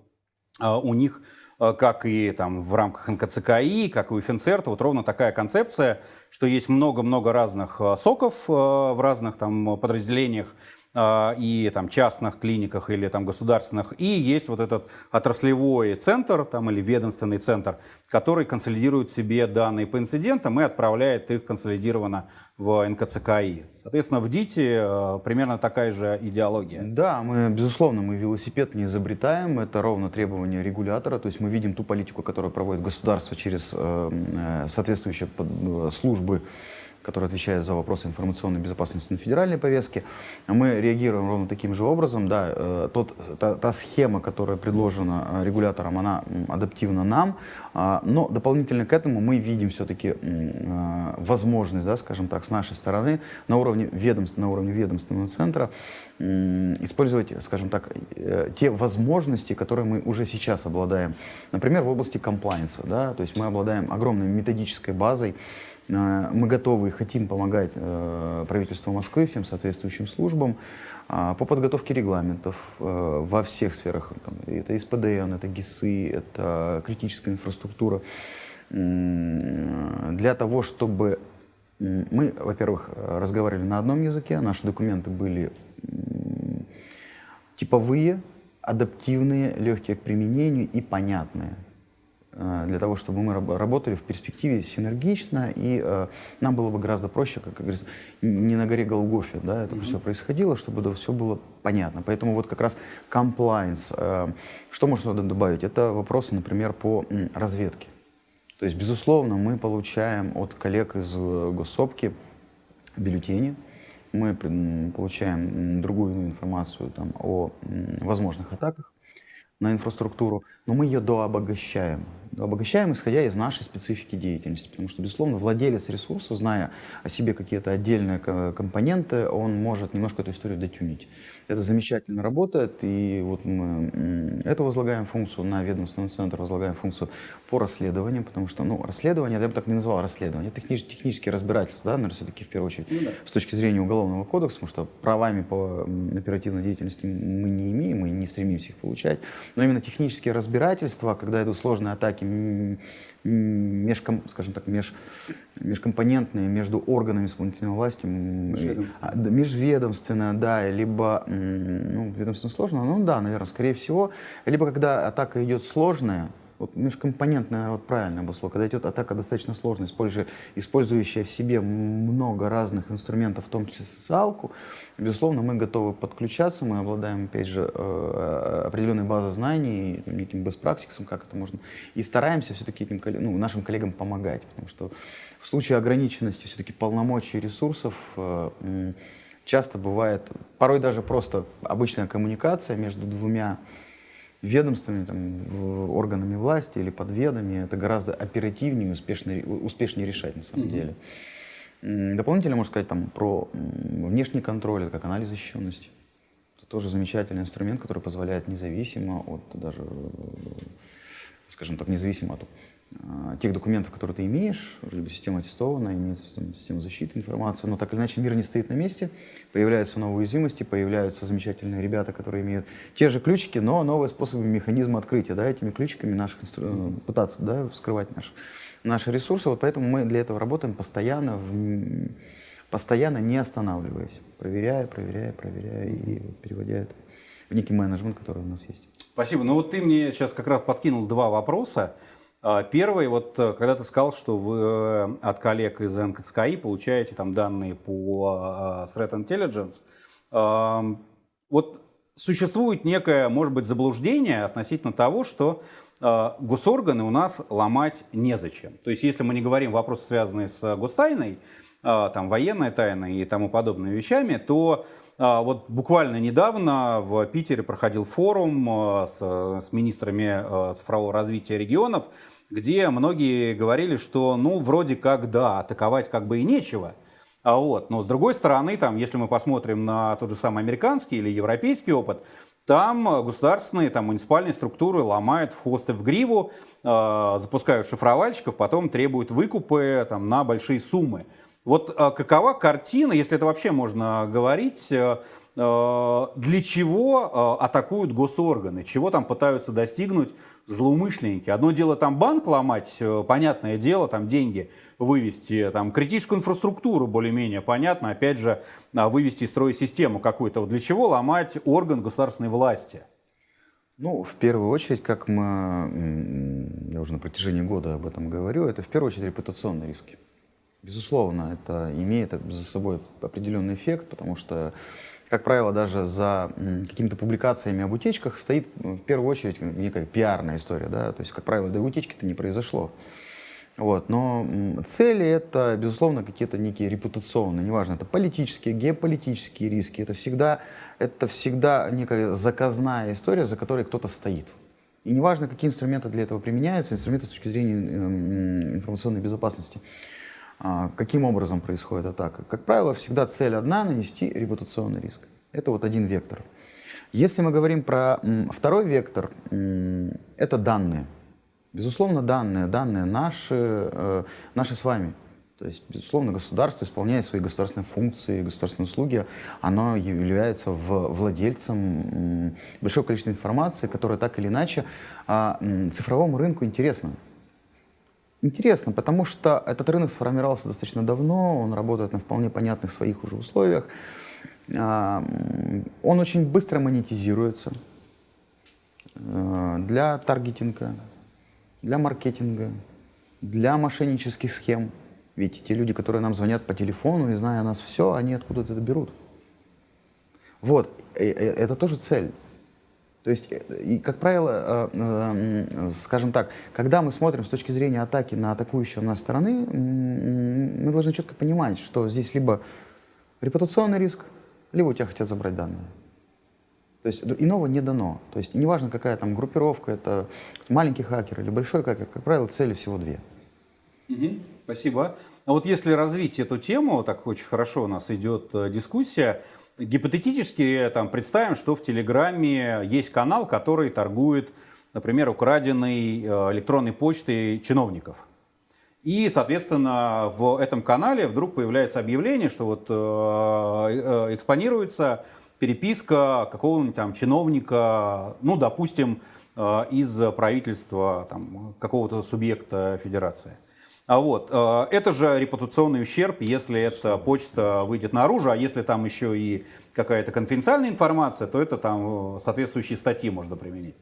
у них как и там в рамках НКЦКИ, как и у Финцерта, вот ровно такая концепция, что есть много-много разных соков в разных там подразделениях и там частных клиниках или там государственных, и есть вот этот отраслевой центр там или ведомственный центр, который консолидирует себе данные по инцидентам и отправляет их консолидированно в НКЦКИ. Соответственно, в ДИТе а, примерно такая же идеология. Да, мы, безусловно, мы велосипед не изобретаем, это ровно требование регулятора, то есть мы видим ту политику, которую проводит государство через э, э соответствующие э, службы который отвечает за вопросы информационной безопасности на федеральной повестке. Мы реагируем ровно таким же образом. Да, э, тот, та, та схема, которая предложена э, регулятором, она адаптивна нам, а, но дополнительно к этому мы видим все-таки э, возможность, да, скажем так, с нашей стороны на уровне ведомств, на уровне ведомственного центра использовать, скажем так, те возможности, которые мы уже сейчас обладаем. Например, в области комплайенса. Да, то есть мы обладаем огромной методической базой, мы готовы и хотим помогать э, правительству Москвы, всем соответствующим службам а, по подготовке регламентов э, во всех сферах. Это СПДН, это ГИСы, это критическая инфраструктура. Для того, чтобы мы, во-первых, разговаривали на одном языке, наши документы были типовые, адаптивные, легкие к применению и понятные. Э, для того, чтобы мы работали в перспективе синергично, и э, нам было бы гораздо проще, как, как говорится, не на горе Голгофе, да, это mm-hmm. все происходило, чтобы да, все было понятно. Поэтому вот как раз compliance, э, что можно добавить? Это вопросы, например, по разведке. То есть, безусловно, мы получаем от коллег из госсопки бюллетени, мы получаем другую информацию там, о возможных атаках на инфраструктуру, но мы ее дообогащаем обогащаем, исходя из нашей специфики деятельности. Потому что, безусловно, владелец ресурса, зная о себе какие-то отдельные компоненты, он может немножко эту историю дотюнить. Это замечательно работает, и вот мы это возлагаем функцию на ведомственный центр, возлагаем функцию по расследованию, потому что, ну, расследование, я бы так не назвал расследование, технич, технические разбирательства, да, наверное, все-таки в первую очередь, ну, да. с точки зрения Уголовного кодекса, потому что правами по оперативной деятельности мы не имеем, мы не стремимся их получать, но именно технические разбирательства, когда идут сложные атаки межком, скажем так, меж, межкомпонентные между органами исполнительной власти, межведомственная, межведомственная да, либо ну, ведомственно сложно, ну да, наверное, скорее всего, либо когда атака идет сложная, вот межкомпонентное, вот правильно обосло, когда идет атака достаточно сложная, используя, использующая в себе много разных инструментов, в том числе социалку, безусловно, мы готовы подключаться, мы обладаем, опять же, э, определенной базой знаний, неким best practices, как это можно, и стараемся все-таки этим, ну, нашим коллегам помогать, потому что в случае ограниченности все-таки полномочий ресурсов э, часто бывает, порой даже просто обычная коммуникация между двумя ведомствами, там, органами власти или подведами, это гораздо оперативнее успешнее, успешнее решать на самом mm-hmm. деле. Дополнительно можно сказать там, про внешний контроль, это как анализ защищенности. Это тоже замечательный инструмент, который позволяет независимо от даже, скажем так, независимо от тех документов, которые ты имеешь, либо система аттестована, имеется там, система защиты информации, но так или иначе мир не стоит на месте, появляются новые уязвимости, появляются замечательные ребята, которые имеют те же ключики, но новые способы механизма открытия, да, этими ключиками наших инстру... пытаться да, вскрывать наши, наши ресурсы, вот поэтому мы для этого работаем постоянно, в... постоянно не останавливаясь, проверяя, проверяя, проверяя и переводя это в некий менеджмент, который у нас есть. Спасибо. Ну вот ты мне сейчас как раз подкинул два вопроса. А, первый, вот э, когда ты сказал, что вы э, от коллег из НКЦКИ получаете там данные по э, Threat Intelligence, вот существует некое, может быть, заблуждение относительно того, что госорганы у нас ломать незачем. То есть, если мы не говорим вопросы, связанные с гостайной, там, военной тайной и тому подобными вещами, то вот буквально недавно в Питере проходил форум с, с министрами цифрового развития регионов, где многие говорили, что ну вроде как да, атаковать как бы и нечего. А вот, но с другой стороны, там, если мы посмотрим на тот же самый американский или европейский опыт, там государственные, там, муниципальные структуры ломают в хвост и в гриву, э, запускают шифровальщиков, потом требуют выкупы там, на большие суммы. Вот э, какова картина, если это вообще можно говорить, э, Э, для чего э, атакуют госорганы, чего там пытаются достигнуть злоумышленники. Одно дело там банк ломать, понятное дело, там деньги вывести, там критическую инфраструктуру более-менее понятно, опять же, а, вывести из строя систему какую-то. Для чего ломать орган государственной власти? Ну, в первую очередь, как мы, я уже на протяжении года об этом говорю, это в первую очередь репутационные риски. Безусловно, это имеет за собой определенный эффект, потому что как правило, даже за какими-то публикациями об утечках стоит в первую очередь некая пиарная история. Да? То есть, как правило, до утечки-то не произошло. Вот. Но цели это, безусловно, какие-то некие репутационные, неважно, это политические, геополитические риски. Это всегда, это всегда некая заказная история, за которой кто-то стоит. И неважно, какие инструменты для этого применяются, инструменты с точки зрения информационной безопасности. А, каким образом происходит атака? Как правило, всегда цель одна – нанести репутационный риск. Это вот один вектор. Если мы говорим про второй вектор, это данные. Безусловно, данные, данные наши, э, наши с вами. То есть, безусловно, государство, исполняя свои государственные функции, государственные услуги, оно является владельцем большого количества информации, которая так или иначе а, цифровому рынку интересна. Интересно, потому что этот рынок сформировался достаточно давно, он работает на вполне понятных своих уже условиях. Он очень быстро монетизируется э, для таргетинга, для маркетинга, для мошеннических схем. Ведь те люди, которые нам звонят по телефону и зная нас все, они откуда-то это берут. Вот, это тоже цель. То есть, э, и, как правило, э, э, скажем так, когда мы смотрим с точки зрения атаки на атакующую нас стороны, мы должны четко понимать, что здесь либо репутационный риск, либо у тебя хотят забрать данные. То есть иного не дано. То есть неважно, какая там группировка, это маленький хакер или большой хакер, как правило, цели всего две. Угу, спасибо. А вот если развить эту тему, так очень хорошо у нас идет дискуссия, Гипотетически там, представим, что в Телеграме есть канал, который торгует, например, украденной э, электронной почтой чиновников. И, соответственно, в этом канале вдруг появляется объявление, что вот э, э, экспонируется переписка какого-нибудь там чиновника, ну, допустим, э, из правительства какого-то субъекта федерации. А вот, э, это же репутационный ущерб, если эта почта выйдет наружу, а если там еще и какая-то конфиденциальная информация, то это там э, соответствующие статьи можно применить.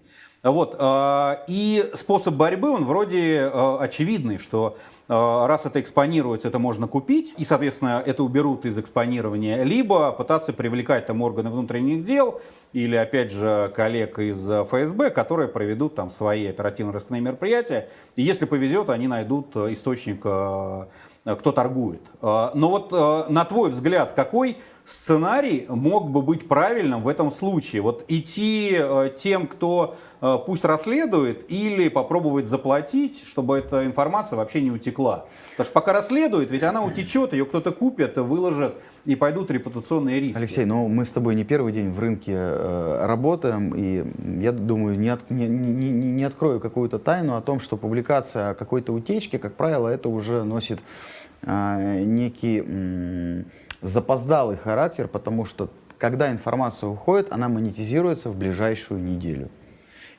Вот, э, и способ борьбы, он вроде очевидный, что раз это экспонируется, это можно купить, и, соответственно, это уберут из экспонирования, либо пытаться привлекать там органы внутренних дел, или, опять же, коллег из ФСБ, которые проведут там свои оперативно-розыскные мероприятия, и если повезет, они найдут источник, э, кто торгует. Э, но вот э, на твой взгляд, какой сценарий мог бы быть правильным в этом случае? Вот идти э, тем, кто э, пусть расследует, или попробовать заплатить, чтобы эта информация вообще не утекла? Потому что пока расследует, ведь она утечет, ее кто-то купит, выложит, и пойдут репутационные риски. Алексей, ну мы с тобой не первый день в рынке э, работаем, и я думаю, не, от, не, не, не открою какую-то тайну о том, что публикация какой-то утечки, как правило, это уже носит э, некий... М- запоздалый характер, потому что когда информация уходит, она монетизируется в ближайшую неделю.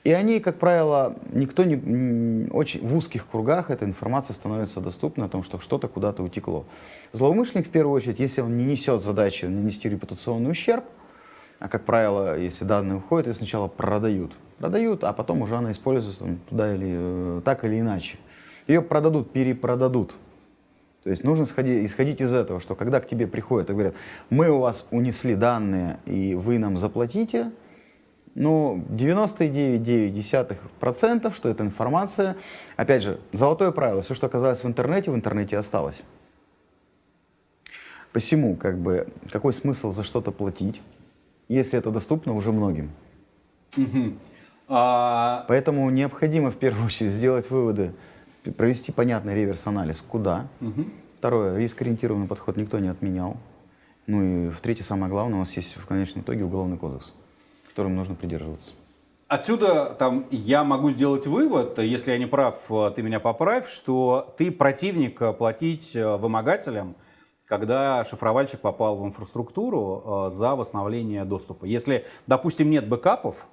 И они, как правило, никто не, очень в узких кругах эта информация становится доступна о том, что что-то куда-то утекло. Злоумышленник, в первую очередь, если он не несет задачи нанести репутационный ущерб, а, как правило, если данные уходят, ее сначала продают. Продают, а потом уже она используется туда или э, так или иначе. Ее продадут, перепродадут. То есть нужно сходить, исходить из этого, что когда к тебе приходят и говорят, мы у вас унесли данные, и вы нам заплатите, ну, 99,9%, что эта информация, опять же, золотое правило, все, что оказалось в интернете, в интернете осталось. Посему, как бы, какой смысл за что-то платить, если это доступно уже многим? Угу. А... Поэтому необходимо в первую очередь сделать выводы, провести понятный реверс-анализ, куда. Угу. Второе, риск-ориентированный подход никто не отменял. Ну и в третье, самое главное, у нас есть в конечном итоге уголовный кодекс, которым нужно придерживаться. Отсюда там, я могу сделать вывод, если я не прав, ты меня поправь, что ты противник платить э, вымогателям, когда шифровальщик попал в инфраструктуру э, за восстановление доступа. Если, допустим, нет бэкапов,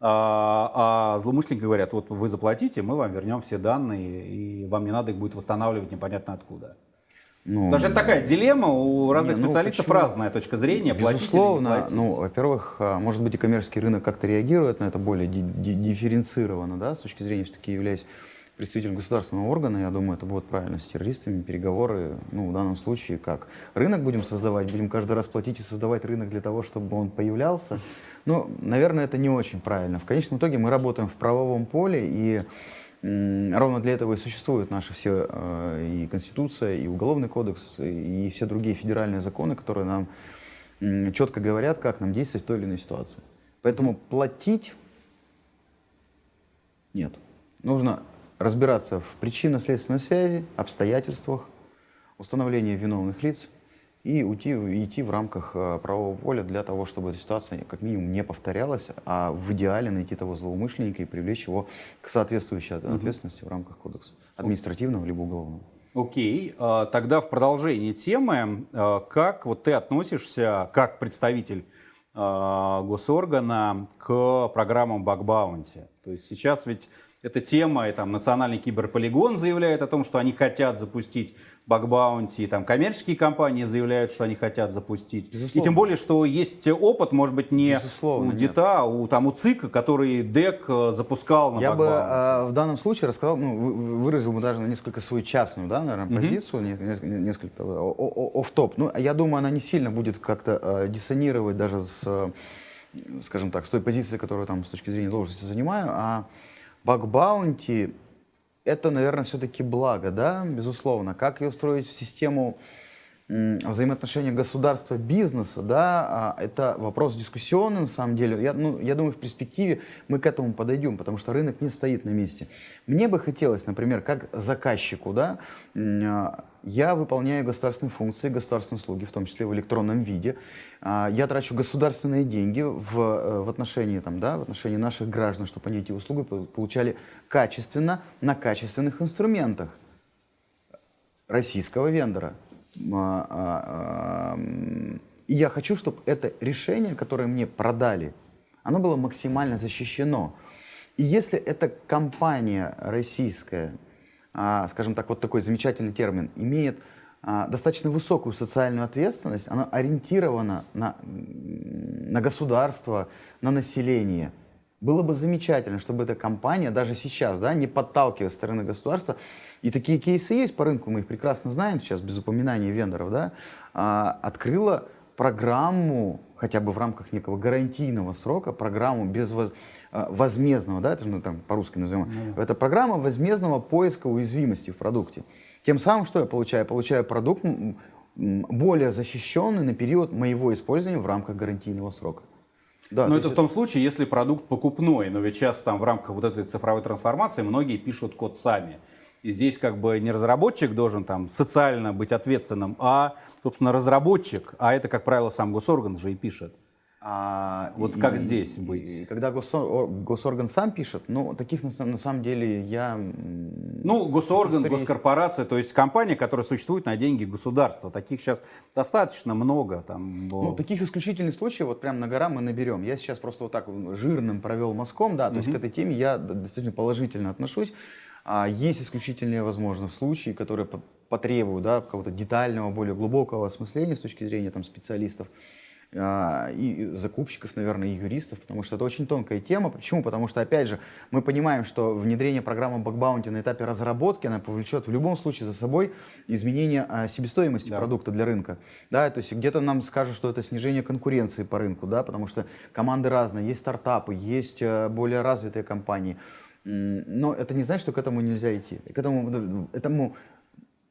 а, а злоумышленники говорят, вот вы заплатите, мы вам вернем все данные, и вам не надо их будет восстанавливать непонятно откуда. Ну, Даже это такая дилемма, у разных не, ну, специалистов почему? разная точка зрения, Безусловно, платить ну, во-первых, а, может быть и коммерческий рынок как-то реагирует на это более дифференцированно, да, с точки зрения, все-таки являясь представителем государственного органа, я думаю, это будет правильно с террористами, переговоры, ну, в данном случае как? Рынок будем создавать, будем каждый раз платить и создавать рынок для того, чтобы он появлялся, ну, наверное, это не очень правильно. В конечном итоге мы работаем в правовом поле, и ровно для этого и существуют наши все э, и Конституция, и Уголовный кодекс, и все другие федеральные законы, которые нам четко говорят, как нам действовать в той или иной ситуации. Поэтому платить нет. Нужно разбираться в причинно-следственной связи, обстоятельствах, установлении виновных лиц, и уйти, идти в рамках э, правового поля для того, чтобы эта ситуация как минимум не повторялась, а в идеале найти того злоумышленника и привлечь его к соответствующей ответственности в рамках кодекса, административного либо уголовного. Окей, okay. тогда в продолжении темы, э, как вот ты относишься как представитель э, госоргана к программам бакбаунти? То есть сейчас ведь эта тема, и там национальный киберполигон заявляет о том, что они хотят запустить бакбаунти, и там коммерческие компании заявляют, что они хотят запустить. Безусловно. И тем более, что есть опыт, может быть, не Безусловно, у ДИТа, а у, там, у ЦИКа, который ДЭК э, запускал на Я бы а, в данном случае рассказал, ну, выразил бы даже несколько свою частную, да, наверное, позицию, mm -hmm. несколько оф-топ. Ну, я думаю, она не сильно будет как-то а, диссонировать даже с, скажем так, с той позиции, которую там с точки зрения должности занимаю, а Баг-баунти — это, наверное, все-таки благо, да, безусловно. Как ее устроить в систему взаимоотношения государства, бизнеса, да, а, это вопрос дискуссионный на самом деле. Я, ну, я думаю, в перспективе мы к этому подойдем, потому что рынок не стоит на месте. Мне бы хотелось, например, как заказчику, да, а, я выполняю государственные функции, государственные услуги, в том числе в электронном виде. А, я трачу государственные деньги в, э, в, отношении, там, да, в отношении наших граждан, чтобы они эти услуги получали качественно на качественных инструментах российского вендора. А, а, И я хочу, чтобы это решение, которое мне продали, оно было максимально защищено. И если эта компания российская, скажем так, вот такой замечательный термин, имеет а, достаточно высокую социальную ответственность, она ориентирована на, на государство, на население. Было бы замечательно, чтобы эта компания даже сейчас, да, не подталкивая со стороны государства, и такие кейсы есть по рынку, мы их прекрасно знаем сейчас, без упоминания вендоров, да, а, открыла программу, хотя бы в рамках некого гарантийного срока, программу без воз, а, возмездного, да, это же ну, там по-русски назовем, mm-hmm. это программа возмездного поиска уязвимости в продукте. Тем самым что я получаю? Я получаю продукт более защищенный на период моего использования в рамках гарантийного срока. Да, но это в том случае, если продукт покупной, но ведь сейчас там в рамках вот этой цифровой трансформации многие пишут код сами. И здесь как бы не разработчик должен там социально быть ответственным, а, собственно, разработчик, а это, как правило, сам госорган же и пишет. А, вот и, как здесь быть? И, когда госорган, госорган сам пишет, ну, таких на, на самом деле я... Ну, госорган, госкорпорация, то есть компания, которая существует на деньги государства. Таких сейчас достаточно много. Там, ну, таких исключительных случаев вот прям на гора мы наберем. Я сейчас просто вот так жирным провел мазком, да, то угу. есть к этой теме я достаточно положительно отношусь. А есть исключительные, возможно, случаи, которые потребуют да, какого-то детального, более глубокого осмысления с точки зрения там, специалистов. А, и закупщиков, наверное, и юристов, потому что это очень тонкая тема. Почему? Потому что, опять же, мы понимаем, что внедрение программы бакбаунти на этапе разработки, она повлечет в любом случае за собой изменение а, себестоимости да. продукта для рынка. Да, то есть где-то нам скажут, что это снижение конкуренции по рынку, да, потому что команды разные, есть стартапы, есть а, более развитые компании. Но это не значит, что к этому нельзя идти. К этому, этому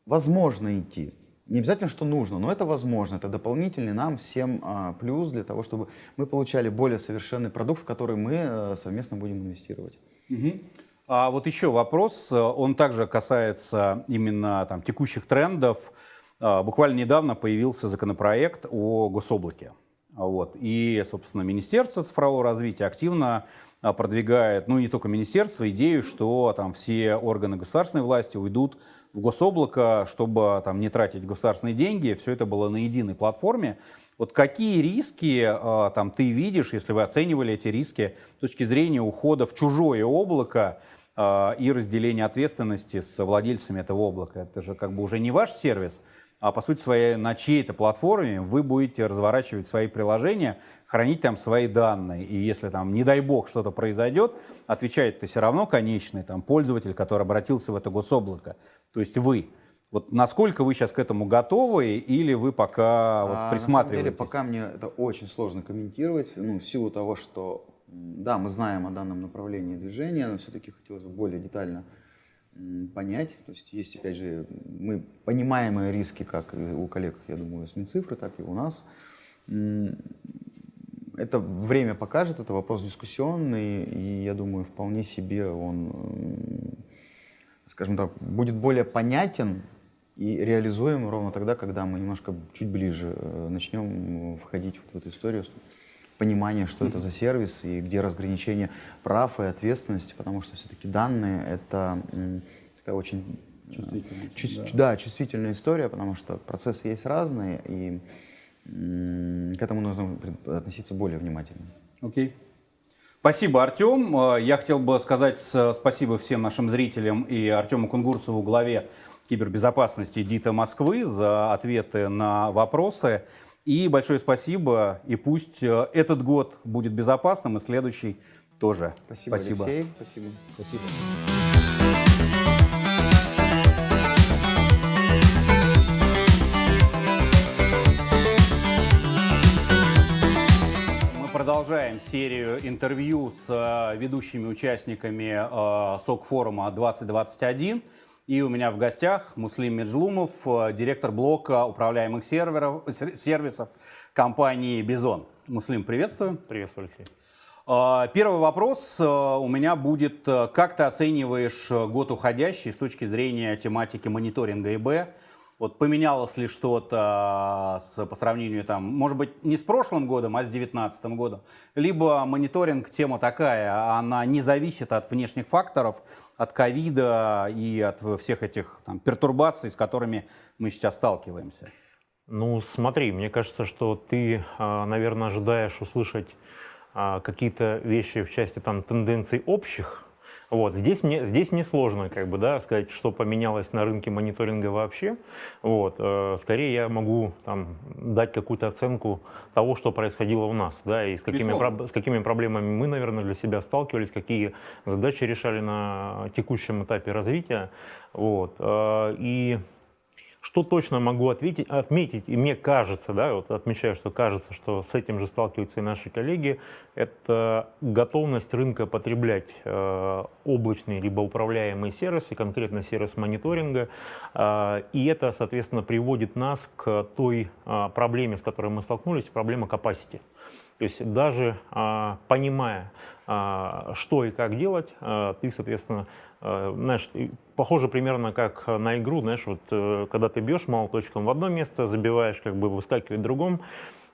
возможно идти. Не обязательно, что нужно, но это возможно. Это дополнительный нам всем а, плюс для того, чтобы мы получали более совершенный продукт, в который мы а, совместно будем инвестировать. Угу. А вот еще вопрос, он также касается именно там, текущих трендов. А, буквально недавно появился законопроект о гособлаке. Вот. И, собственно, Министерство цифрового развития активно а, продвигает, ну не только министерство, идею, что там все органы государственной власти уйдут в гособлако, чтобы там не тратить государственные деньги, все это было на единой платформе. Вот какие риски а, там ты видишь, если вы оценивали эти риски с точки зрения ухода в чужое облако и разделения ответственности с владельцами этого облака? Это же как бы уже не ваш сервис, а по сути своей на чьей-то платформе вы будете разворачивать свои приложения, хранить там свои данные. И если там, не дай бог, что-то произойдет, отвечает-то все равно конечный там, пользователь, который обратился в это гособлако, то есть вы. Вот насколько вы сейчас к этому готовы или вы пока вот, а, присматриваетесь? На самом деле, пока мне это очень сложно комментировать, ну, в силу того, что, да, мы знаем о данном направлении движения, но все-таки хотелось бы более детально понять. То есть есть, опять же, мы понимаемые риски, как у коллег, я думаю, с Минцифры, так и у нас. Это время покажет, это вопрос дискуссионный, и я думаю, вполне себе он, скажем так, будет более понятен и реализуем ровно тогда, когда мы немножко чуть ближе э, начнем входить в эту историю понимание, что это за сервис и где разграничение прав и ответственности, потому что все-таки данные — это такая очень э, чувствительная, чувств, да. да, чувствительная история, потому что процессы есть разные, и к этому нужно относиться более внимательно. Окей. Okay. Спасибо, Артем. Э, я хотел бы сказать спасибо всем нашим зрителям и Артему Кунгурцеву, главе кибербезопасности ДИТа Москвы, за ответы на вопросы. И большое спасибо, и пусть э, этот год будет безопасным, и следующий тоже. Спасибо, спасибо. Алексей. Спасибо. Спасибо. Мы продолжаем серию интервью с э, ведущими участниками э, СОК-форума 2021. И у меня в гостях Муслим Меджлумов, э, директор блока управляемых серверов, сервисов компании «Бизон». Муслим, приветствую. Приветствую, Алексей. Э, первый вопрос э, у меня будет. Как ты оцениваешь год уходящий с точки зрения тематики мониторинга ИБ? Вот поменялось ли что-то по сравнению, там, может быть, не с прошлым годом, а с 2019 годом? Либо мониторинг тема такая, она не зависит от внешних факторов, от ковида и от всех этих там, пертурбаций, с которыми мы сейчас сталкиваемся? Ну, смотри, мне кажется, что ты, а, наверное, ожидаешь услышать а, какие-то вещи в части там тенденций общих, вот. Здесь, мне, здесь мне сложно как бы, да, сказать, что поменялось на рынке мониторинга вообще. Вот. Э, скорее я могу там, дать какую-то оценку того, что происходило у нас, да, и с какими, с какими проблемами мы, наверное, для себя сталкивались, какие задачи решали на текущем этапе развития. Вот. Э, и что точно могу ответить, отметить, и мне кажется, да, вот отмечаю, что кажется, что с этим же сталкиваются и наши коллеги, это готовность рынка потреблять э, облачные либо управляемые сервисы, конкретно сервис мониторинга, э, и это, соответственно, приводит нас к той э, проблеме, с которой мы столкнулись, проблема capacity. То есть даже э, понимая, э, что и как делать, э, ты, соответственно, знаешь, похоже примерно как на игру, знаешь, вот э, когда ты бьешь молоточком в одно место, забиваешь, как бы выскакивает в другом,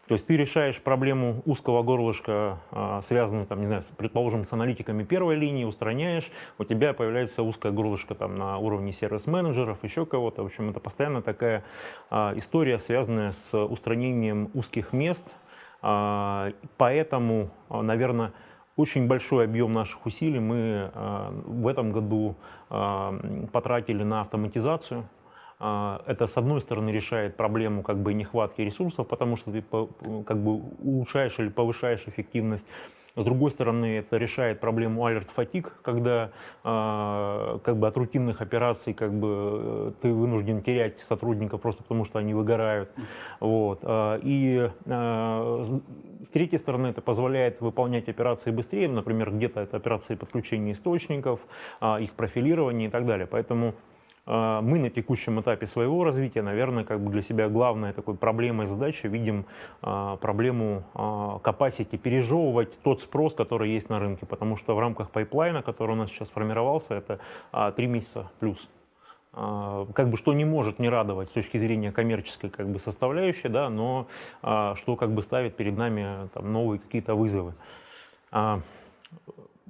то есть ты решаешь проблему узкого горлышка, э, связанную, там, не знаю, предположим, с аналитиками первой линии, устраняешь, у тебя появляется узкое горлышко там, на уровне сервис-менеджеров, еще кого-то. В общем, это постоянно такая история, связанная с устранением узких мест. Поэтому, наверное, очень большой объем наших усилий мы э, в этом году э, потратили на автоматизацию. Э, это, с одной стороны, решает проблему как бы нехватки ресурсов, потому что ты как бы улучшаешь или повышаешь эффективность с другой стороны, это решает проблему alert fatigue, когда э, как бы от рутинных операций как бы, э, ты вынужден терять сотрудников просто потому, что они выгорают. Вот. А, и э, с третьей стороны, это позволяет выполнять операции быстрее, например, где-то это операции подключения источников, их профилирования и так далее. Поэтому мы на текущем этапе своего развития, наверное, как бы для себя главной такой проблемой, задачей видим а, проблему а, capacity, пережевывать тот спрос, который есть на рынке, потому что в рамках pipeline а, который у нас сейчас сформировался, это три месяца плюс. Как бы что не может не радовать с точки зрения коммерческой как бы составляющей, да, но что как бы ставит перед нами там, новые какие-то вызовы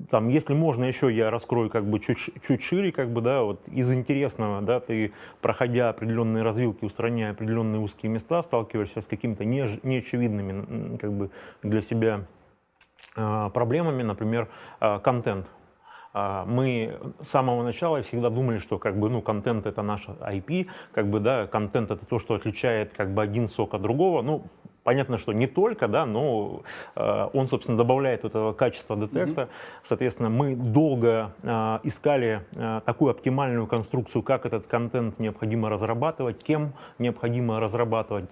там, если можно еще, я раскрою как бы чуть, чуть шире, как бы, да, вот из интересного, да, ты, проходя определенные развилки, устраняя определенные узкие места, сталкиваешься с какими-то не, неочевидными, как бы, для себя э, проблемами, например, э, контент. А, мы с самого начала всегда думали, что как бы, ну, контент это наш IP, как бы, да, контент это то, что отличает как бы один сок от другого. Ну, Понятно, что не только, да, но э, он, собственно, добавляет этого качества детекта. Mm-hmm. Соответственно, мы долго э, искали э, такую оптимальную конструкцию, как этот контент необходимо разрабатывать, кем необходимо разрабатывать.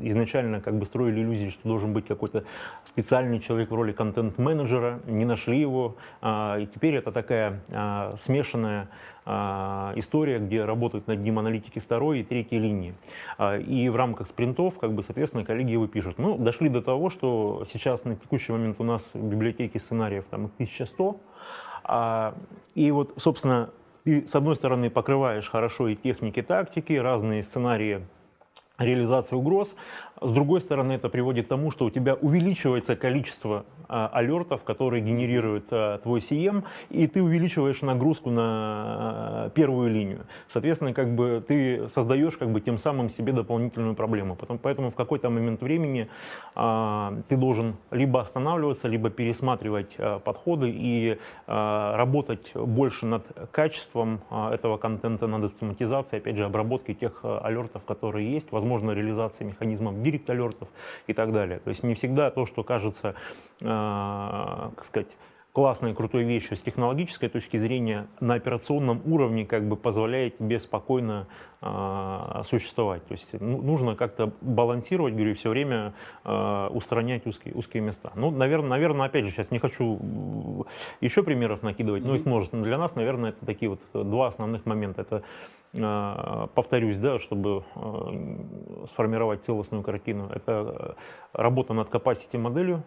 Изначально как бы строили иллюзии, что должен быть какой-то специальный человек в роли контент-менеджера, не нашли его. Э, и теперь это такая э, смешанная история, где работают над ним аналитики второй и третьей линии. А, и в рамках спринтов, как бы, соответственно, коллеги его пишут. Ну, дошли до того, что сейчас на текущий момент у нас в библиотеке сценариев там 1100. А, и вот, собственно, ты, с одной стороны, покрываешь хорошо и техники, тактики, разные сценарии реализации угроз. С другой стороны, это приводит к тому, что у тебя увеличивается количество а, алертов, которые генерирует а, твой CM, и ты увеличиваешь нагрузку на а, первую линию. Соответственно, как бы ты создаешь как бы тем самым себе дополнительную проблему. Потом, поэтому в какой-то момент времени а, ты должен либо останавливаться, либо пересматривать а, подходы и а, работать больше над качеством а, этого контента, над автоматизацией, опять же, обработкой тех а, алертов, которые есть, возможно, реализацией механизмов директ алертов и так далее. То есть не всегда то, что кажется Э, как сказать, классной, крутой вещью с технологической точки зрения на операционном уровне как бы позволяет тебе спокойно э, существовать. То есть ну, нужно как-то балансировать, говорю, все время э, устранять узкие, узкие места. Ну, наверное, наверное, опять же, сейчас не хочу еще примеров накидывать, но их множество. Но для нас, наверное, это такие вот два основных момента. Это э, повторюсь, да, чтобы э, сформировать целостную картину, это работа над capacity моделью,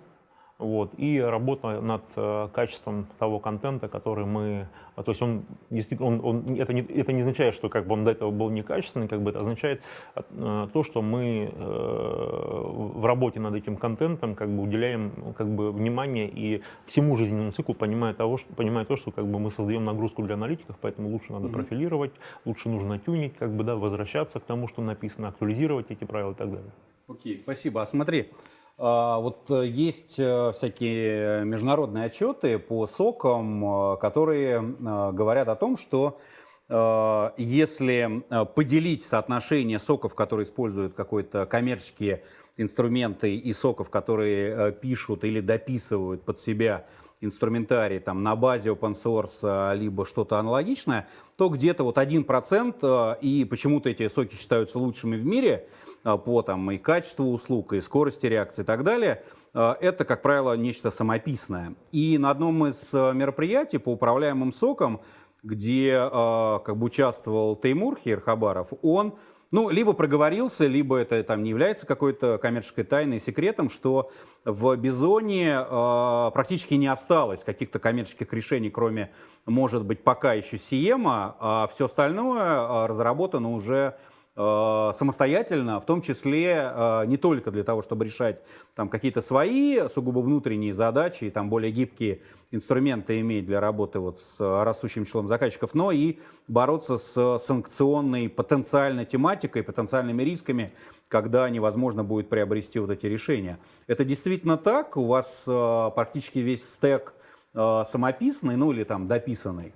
вот, и работа над э, качеством того контента, который мы, а, то есть он действительно, он, он, это, не, это не означает, что как бы он до этого был некачественный, как бы это означает э, то, что мы э, в работе над этим контентом как бы уделяем как бы внимание и всему жизненному циклу, понимая, того, что, понимая то, что как бы мы создаем нагрузку для аналитиков, поэтому лучше надо mm-hmm. профилировать, лучше нужно тюнить, как бы, да, возвращаться к тому, что написано, актуализировать эти правила и так далее. Окей, okay, спасибо. А смотри, вот э, есть э, всякие международные отчеты по сокам, э, которые говорят о том, что если поделить соотношение соков, которые используют какой-то коммерческие инструменты, и соков, которые пишут или дописывают под себя инструментарий там, на базе open source, либо что-то аналогичное, то где-то вот 1%, и почему-то эти соки считаются лучшими в мире – а, по там, и качеству услуг, и скорости реакции и так далее, а, это, как правило, нечто самописное. И на одном из а, мероприятий по управляемым сокам, где как бы участвовал Теймур Хирхабаров, он ну, либо проговорился, либо это там не является какой-то коммерческой тайной, секретом, что в Бизоне э, практически не осталось каких-то коммерческих решений, кроме, может быть, пока еще Сиема, а все остальное разработано уже Э, самостоятельно, в том числе э, не только для того, чтобы решать там какие-то свои сугубо внутренние задачи и там более гибкие инструменты иметь для работы вот с растущим числом заказчиков, но и бороться с санкционной потенциальной тематикой, потенциальными рисками, когда невозможно будет приобрести вот эти решения. Это действительно так? У вас э, практически весь стек самописный, ну или там дописанный?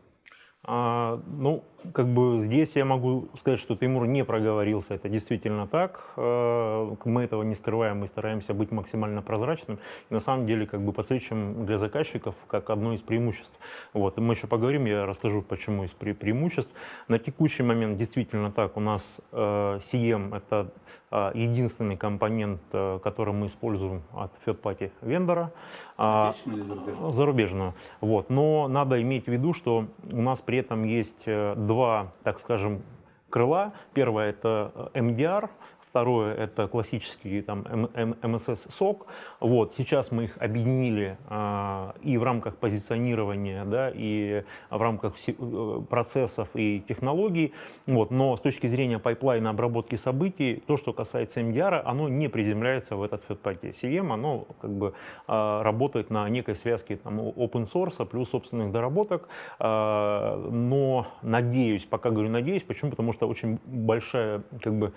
А, ну, как бы здесь я могу сказать, что Тимур не проговорился, это действительно так. А, мы этого не скрываем, мы стараемся быть максимально прозрачным. И на самом деле, как бы подсвечиваем для заказчиков как одно из преимуществ. Вот. И мы еще поговорим, я расскажу, почему из пре преимуществ. На текущий момент действительно так, у нас э, CM это а, единственный компонент, э, который мы используем от third-party вендора. Зарубежную? Зарубежную. Вот. Но надо иметь в виду, что у нас при этом есть э, два, так скажем, крыла. Первое это MDR, Второе – это классический там, SOC. Вот, сейчас мы их объединили а, и в рамках позиционирования, да, и в рамках э, процессов и технологий. Вот, но с точки зрения пайплайна обработки событий, то, что касается MDR, оно не приземляется в этот third SIEM, оно как бы а, работает на некой связке там, open source плюс собственных доработок. А, но надеюсь, пока говорю надеюсь, почему? Потому что очень большая как бы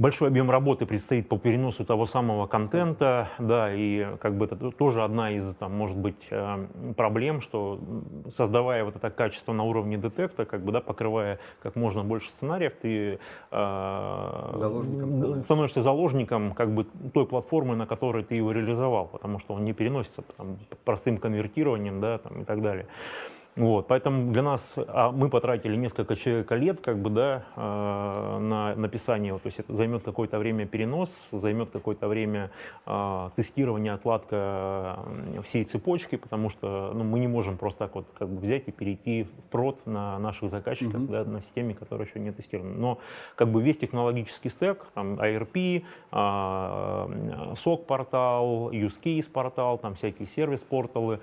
Большой объем работы предстоит по переносу того самого контента, да, и как бы это тоже одна из, там, может быть, э, проблем, что создавая вот это качество на уровне детекта, как бы, да, покрывая как можно больше сценариев, ты э, заложником становишься заложником как бы той платформы, на которой ты его реализовал, потому что он не переносится там, простым конвертированием, да, там, и так далее. Вот, поэтому для нас, а мы потратили несколько человека лет, как бы, да, э, на написание, то есть это займет какое-то время перенос, займет какое-то время э, тестирование, отладка всей цепочки, потому что ну, мы не можем просто так вот как бы взять и перейти в прод на наших заказчиках, mm-hmm. да, на системе, которая еще не тестирована. Но как бы весь технологический стек, там IRP, э, SOC портал, use case портал, там всякие сервис-порталы, а,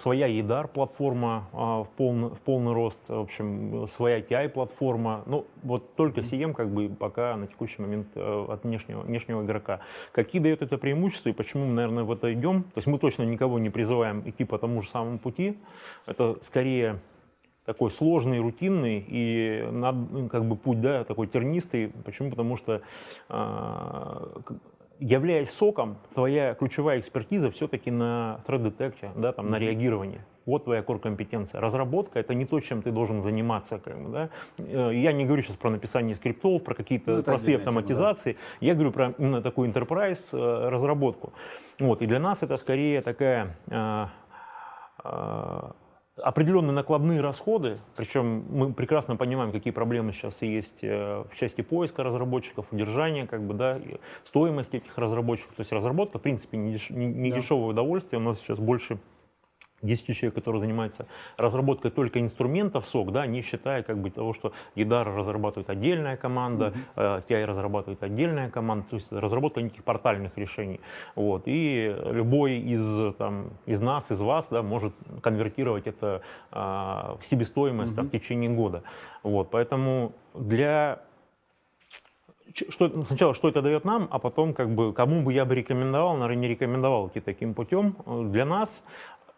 своя EDAR платформа а, в полный, в полный рост, в общем, своя TI платформа. Ну, вот только CM как бы пока на текущий момент э, от внешнего, внешнего игрока. Какие дает это преимущества и почему мы, наверное, в это идем? То есть мы точно никого не призываем идти по тому же самому пути. Это скорее такой сложный, рутинный и как бы путь, да, такой тернистый. Почему? Потому что э, являясь соком, твоя ключевая экспертиза все-таки на threat да, там, на реагирование. Вот твоя core-компетенция. Разработка — это не то, чем ты должен заниматься. Как бы, да? Э, я не говорю сейчас про написание скриптов, про какие-то ну, простые автоматизации. Тема, да. Я говорю про именно такую enterprise э, разработку. Вот. И для нас это скорее такая э, определенные накладные расходы, причем мы прекрасно понимаем, какие проблемы сейчас есть э, в части поиска разработчиков, удержания, как бы, да, стоимости этих разработчиков. То есть разработка, в принципе, не, деш, не да. дешевое удовольствие, у нас сейчас больше 10 человек, которые занимаются разработкой только инструментов СОК, да, не считая как бы того, что EDAR разрабатывает отдельная команда, mm-hmm. TI разрабатывает отдельная команда, то есть разработка неких портальных решений. Вот. И любой из, там, из нас, из вас да, может конвертировать это а, в себестоимость mm-hmm. там, в течение года. Вот. Поэтому для что, сначала, что это дает нам, а потом, как бы, кому бы я бы рекомендовал, наверное, не рекомендовал идти таким путем. Для нас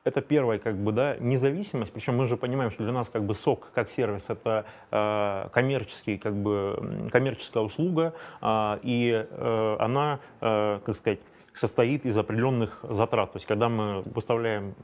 это первое, как бы, да, независимость, причем мы же понимаем, что для нас как бы сок как сервис это э, коммерческий, как бы, коммерческая услуга, э, и э, она, э, как сказать, состоит из определенных затрат. То есть, когда мы выставляем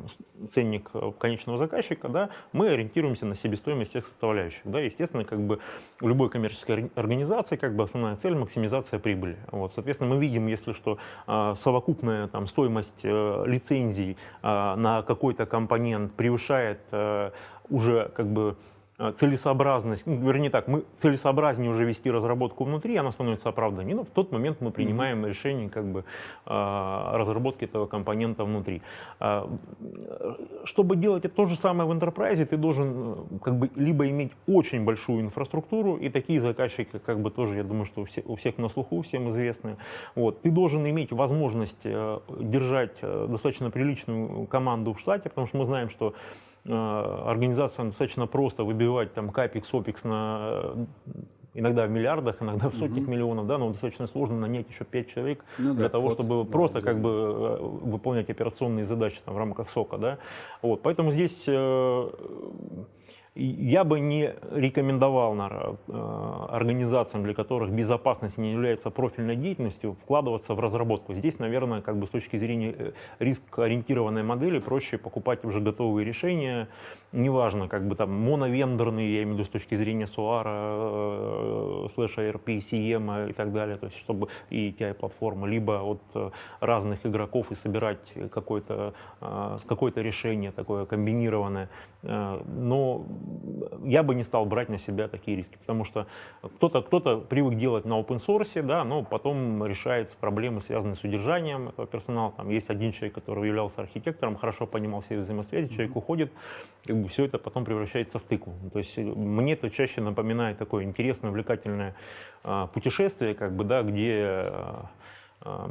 ценник конечного заказчика, да, мы ориентируемся на себестоимость всех составляющих. Да. Естественно, как бы у любой коммерческой организации как бы основная цель – максимизация прибыли. Вот. Соответственно, мы видим, если что э, совокупная там, стоимость э, лицензий э, на какой-то компонент превышает э, уже как бы Э, целесообразность, ну, вернее так, мы целесообразнее уже вести разработку внутри, она становится оправданием. Но в тот момент мы принимаем mm-hmm. решение как бы э, разработки этого компонента внутри. Э, чтобы делать это то же самое в enterprise, ты должен как бы либо иметь очень большую инфраструктуру, и такие заказчики, как бы тоже, я думаю, что у всех, у всех на слуху, всем известны. Вот. Ты должен иметь возможность держать достаточно приличную команду в штате, потому что мы знаем, что Э, организациям достаточно просто выбивать там капекс, опекс на иногда в миллиардах, иногда в сотнях угу. миллионов, да, но достаточно сложно нанять еще 5 человек ну, для да, того, чтобы да, просто да. как бы э, выполнять операционные задачи там, в рамках сока, да. Вот, поэтому здесь э, я бы не рекомендовал наверное, э, организациям, для которых безопасность не является профильной деятельностью, вкладываться в разработку. Здесь, наверное, как бы с точки зрения э, риск-ориентированной модели проще покупать уже готовые решения, неважно, как бы там моновендорные, я имею в виду с точки зрения SOAR, э, слэш ARP, CM и так далее, то есть чтобы и TI-платформа, либо от разных игроков и собирать какое-то какое решение такое комбинированное. Но я бы не стал брать на себя такие риски, потому что кто-то кто, -то, привык делать на open source, да, но потом решает проблемы, связанные с удержанием этого персонала. Там есть один человек, который являлся архитектором, хорошо понимал все взаимосвязи, человек уходит, как бы все это потом превращается в тыкву. То есть э, мне это чаще напоминает такое интересное, увлекательное э, путешествие, как бы, да, где э, э,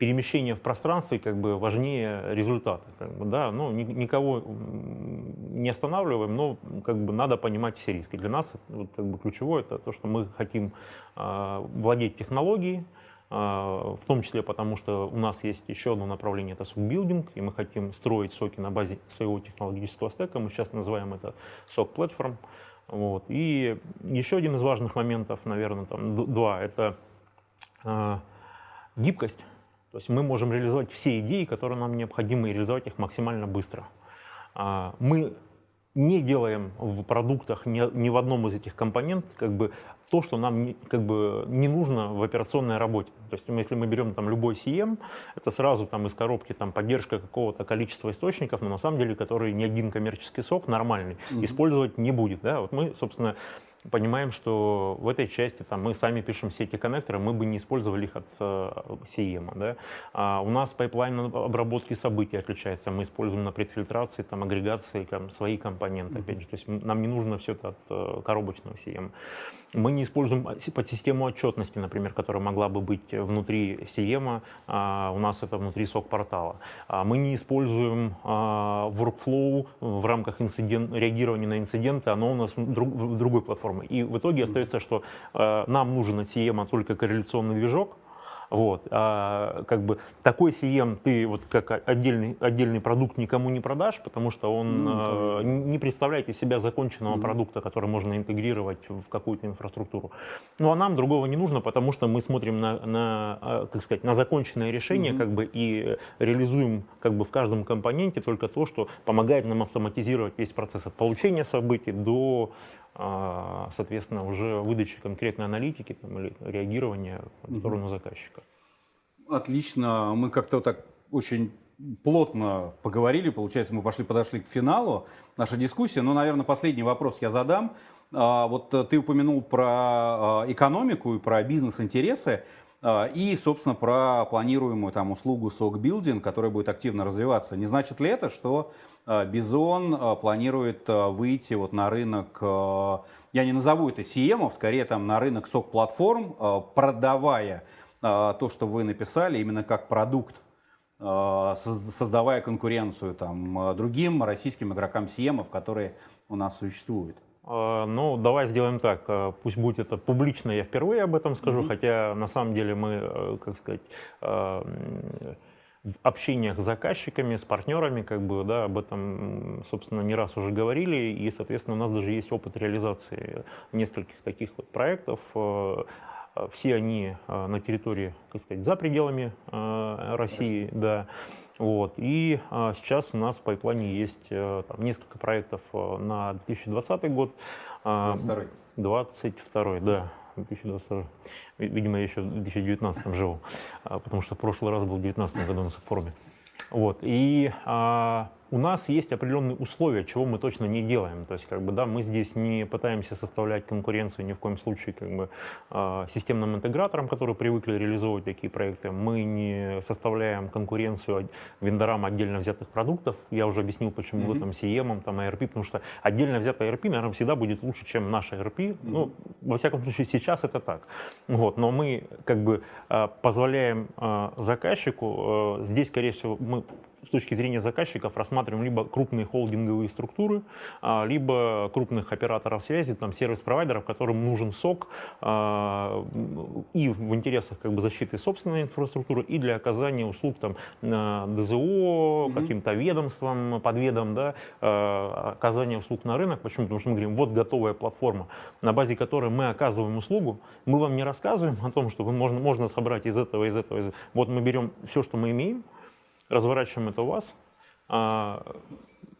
перемещение в пространстве как бы важнее результата. Как бы, да? ну, ни, никого не останавливаем, но как бы, надо понимать все риски. Для нас вот, как бы, ключевое это то, что мы хотим э, владеть технологией, э, в том числе потому, что у нас есть еще одно направление, это сок-билдинг, и мы хотим строить соки на базе своего технологического стека, мы сейчас называем это сок-платформ. Вот. И еще один из важных моментов, наверное, там два, это э, гибкость. То есть мы можем реализовать все идеи, которые нам необходимы, и реализовать их максимально быстро. А, мы не делаем в продуктах ни, ни в одном из этих компонентов как бы то, что нам не, как бы не нужно в операционной работе. То есть если мы берем там любой CM, это сразу там из коробки там поддержка какого-то количества источников, но на самом деле, который ни один коммерческий сок нормальный mm-hmm. использовать не будет. Да? Вот мы, собственно, понимаем, что в этой части там, мы сами пишем все эти коннекторы, мы бы не использовали их от э, SIEM. Да? А у нас пайплайн обработки событий отличается. Мы используем на предфильтрации, там, агрегации там, свои компоненты. Опять же. То есть нам не нужно все это от э, коробочного SIEM. Мы не используем подсистему отчетности, например, которая могла бы быть внутри SIEM, а у нас это внутри SOC-портала. А мы не используем а, workflow в рамках инцидент, реагирования на инциденты, оно у нас в другой платформе. И в итоге остается, что нам нужен от CM только корреляционный движок, вот. А, как бы такой CM ты вот как отдельный, отдельный продукт никому не продашь, потому что он ну, а, не представляет из себя законченного mm продукта, который можно интегрировать в какую-то инфраструктуру. Ну а нам другого не нужно, потому что мы смотрим на, на а, как сказать, на законченное решение mm как бы, и реализуем как бы, в каждом компоненте только то, что помогает нам автоматизировать весь процесс от получения событий до а, соответственно, уже выдачи конкретной аналитики там, или реагирования в сторону заказчика. Отлично. Мы как-то так очень плотно поговорили, получается, мы пошли, подошли к финалу нашей дискуссии. Но, наверное, последний вопрос я задам. А, вот ты упомянул про а, экономику и про бизнес-интересы. А, и, собственно, про планируемую там услугу Building, которая будет активно развиваться. Не значит ли это, что Бизон планирует выйти вот на рынок, я не назову это CM, скорее там на рынок SOC-платформ, продавая то, что вы написали, именно как продукт создавая конкуренцию там, другим российским игрокам CM, которые у нас существуют. А, ну, давай сделаем так. А, пусть будет это публично, я впервые об этом скажу, mm-hmm. хотя на самом деле мы, как сказать, а, в общениях с заказчиками, с партнерами, как бы, да, об этом, собственно, не раз уже говорили, и, соответственно, у нас даже есть опыт реализации нескольких таких вот проектов. Все они на территории, как сказать, за пределами России, да. Вот. И а, сейчас у нас в пайплайне есть а, там, несколько проектов а, на 2020 год. 22 22 да. 2022. Видимо, я еще в 2019 живу, потому что в прошлый раз был в 2019 году на форуме. Вот. И а, у нас есть определенные условия, чего мы точно не делаем. То есть, как бы, да, мы здесь не пытаемся составлять конкуренцию ни в коем случае как бы, э, системным интеграторам, которые привыкли реализовывать такие проекты. Мы не составляем конкуренцию вендорам отдельно взятых продуктов. Я уже объяснил, почему mm-hmm. там CM, там ERP, потому что отдельно взятая ERP, наверное, всегда будет лучше, чем наша ERP. Mm-hmm. Ну, во всяком случае, сейчас это так. Вот, но мы как бы э, позволяем э, заказчику, э, здесь, скорее всего, мы с точки зрения заказчиков рассматриваем либо крупные холдинговые структуры, а, либо крупных операторов связи, там сервис-провайдеров, которым нужен сок а, и в интересах как бы, защиты собственной инфраструктуры, и для оказания услуг там, ДЗО, каким-то ведомствам, подведом, да, а, оказания услуг на рынок. Почему? Потому что мы говорим, вот готовая платформа, на базе которой мы оказываем услугу, мы вам не рассказываем о том, что можно, можно собрать из этого, из этого, из этого. Вот мы берем все, что мы имеем, разворачиваем это у вас, а,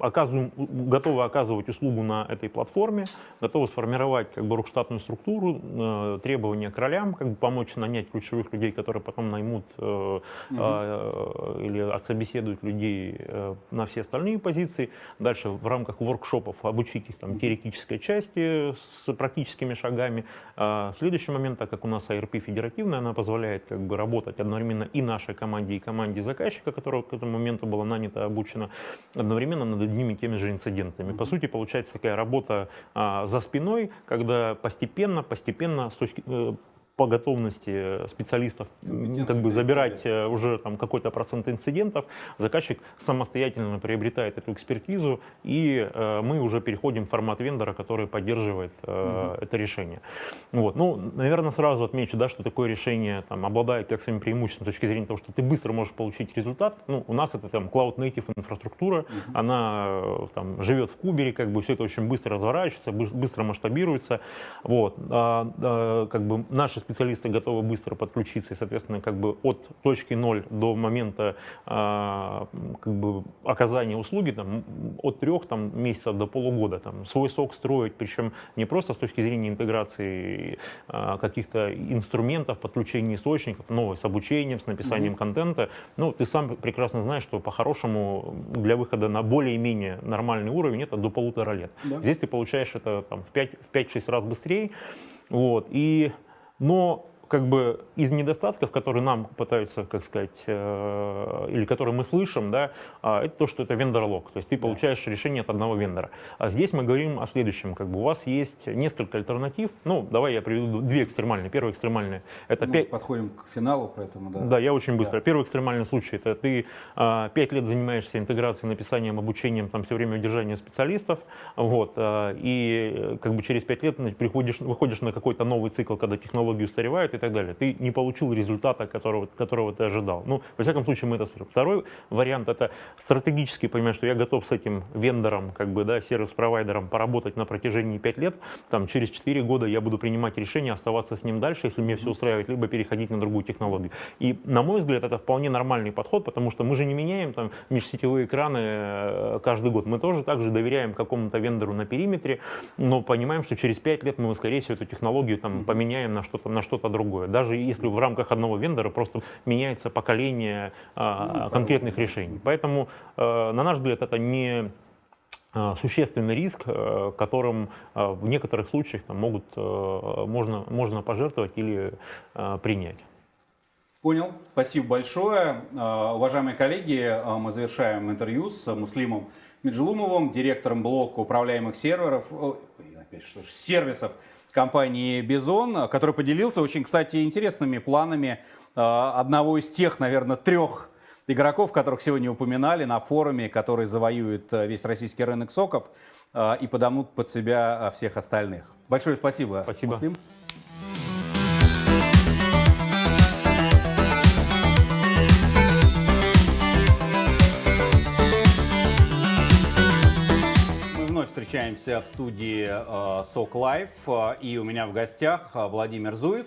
оказываем, готовы оказывать услугу на этой платформе, готовы сформировать как бы рукштатную структуру, э, требования к ролям, как бы помочь нанять ключевых людей, которые потом наймут э, угу. э, или отсобеседуют людей э, на все остальные позиции. Дальше в рамках воркшопов обучить их там, теоретической части с практическими шагами. А следующий момент, так как у нас ARP федеративная, она позволяет как бы работать одновременно и нашей команде, и команде заказчика, которая к этому моменту была нанята, обучена, одновременно над одними и теми же инцидентами. По сути, получается такая работа а, за спиной, когда постепенно, постепенно с точки, э, по готовности специалистов как бы забирать э, уже там какой-то процент инцидентов, заказчик самостоятельно приобретает эту экспертизу, и э, мы уже переходим в формат вендора, который поддерживает э, угу. это решение. Вот. Ну, наверное, сразу отмечу, да, что такое решение там, обладает как своим преимуществом с точки зрения того, что ты быстро можешь получить результат. Ну, у нас это там Cloud Native инфраструктура, угу. она э, там, живет в кубере, как бы все это очень быстро разворачивается, быстро масштабируется. Вот. А, а, как бы наши специалисты готовы быстро подключиться, и, соответственно, как бы от точки ноль до момента а, как бы оказания услуги, там, от трех там, месяцев до полугода, там, свой сок строить, причем не просто с точки зрения интеграции а, каких-то инструментов, подключения источников, но с обучением, с написанием mm-hmm. контента. Ну, ты сам прекрасно знаешь, что по-хорошему для выхода на более-менее нормальный уровень это до полутора лет. Да. Здесь ты получаешь это там, в 5-6 раз быстрее. Вот, и но как бы из недостатков, которые нам пытаются, как сказать, э, или которые мы слышим, да, э, это то, что это вендор-лог, то есть ты да. получаешь решение от одного вендора. А здесь мы говорим о следующем, как бы у вас есть несколько альтернатив, ну, давай я приведу две экстремальные. Первая экстремальная, это... Мы 5... подходим к финалу, поэтому, да. Да, я очень быстро. Да. Первый экстремальный случай, это ты э, 5 лет занимаешься интеграцией, написанием, обучением, там, все время удержанием специалистов, вот, э, и как бы через 5 лет приходишь, выходишь на какой-то новый цикл, когда технологии устаревают, и так далее. Ты не получил результата, которого, которого ты ожидал. Ну, во всяком случае, мы это слышим. Второй вариант – это стратегически понимать, что я готов с этим вендором, как бы, да, сервис-провайдером поработать на протяжении 5 лет, там, через 4 года я буду принимать решение оставаться с ним дальше, если мне все устраивает, либо переходить на другую технологию. И, на мой взгляд, это вполне нормальный подход, потому что мы же не меняем там межсетевые экраны э, каждый год. Мы тоже также доверяем какому-то вендору на периметре, но понимаем, что через 5 лет мы, скорее всего, эту технологию там, поменяем на что-то на что-то другое. Даже если в рамках одного вендора просто меняется поколение а, ну, конкретных решений. Поэтому, а, на наш взгляд, это не а, существенный риск, э, которым в некоторых случаях там, могут, можно, можно пожертвовать или принять. Понял. Спасибо большое. Э, Уважаемые коллеги, э, мы завершаем интервью с Муслимом Меджелумовым, директором блока управляемых серверов, опять что ж, сервисов компании Бизон, который поделился очень, кстати, интересными планами э, одного из тех, наверное, трех игроков, которых сегодня упоминали на форуме, который завоюет э, весь российский рынок соков э, и подомнут под себя всех остальных. Большое спасибо, Спасибо. Муслим. Встречаемся в студии э, SOC Live, э, и у меня в гостях э, Владимир Зуев,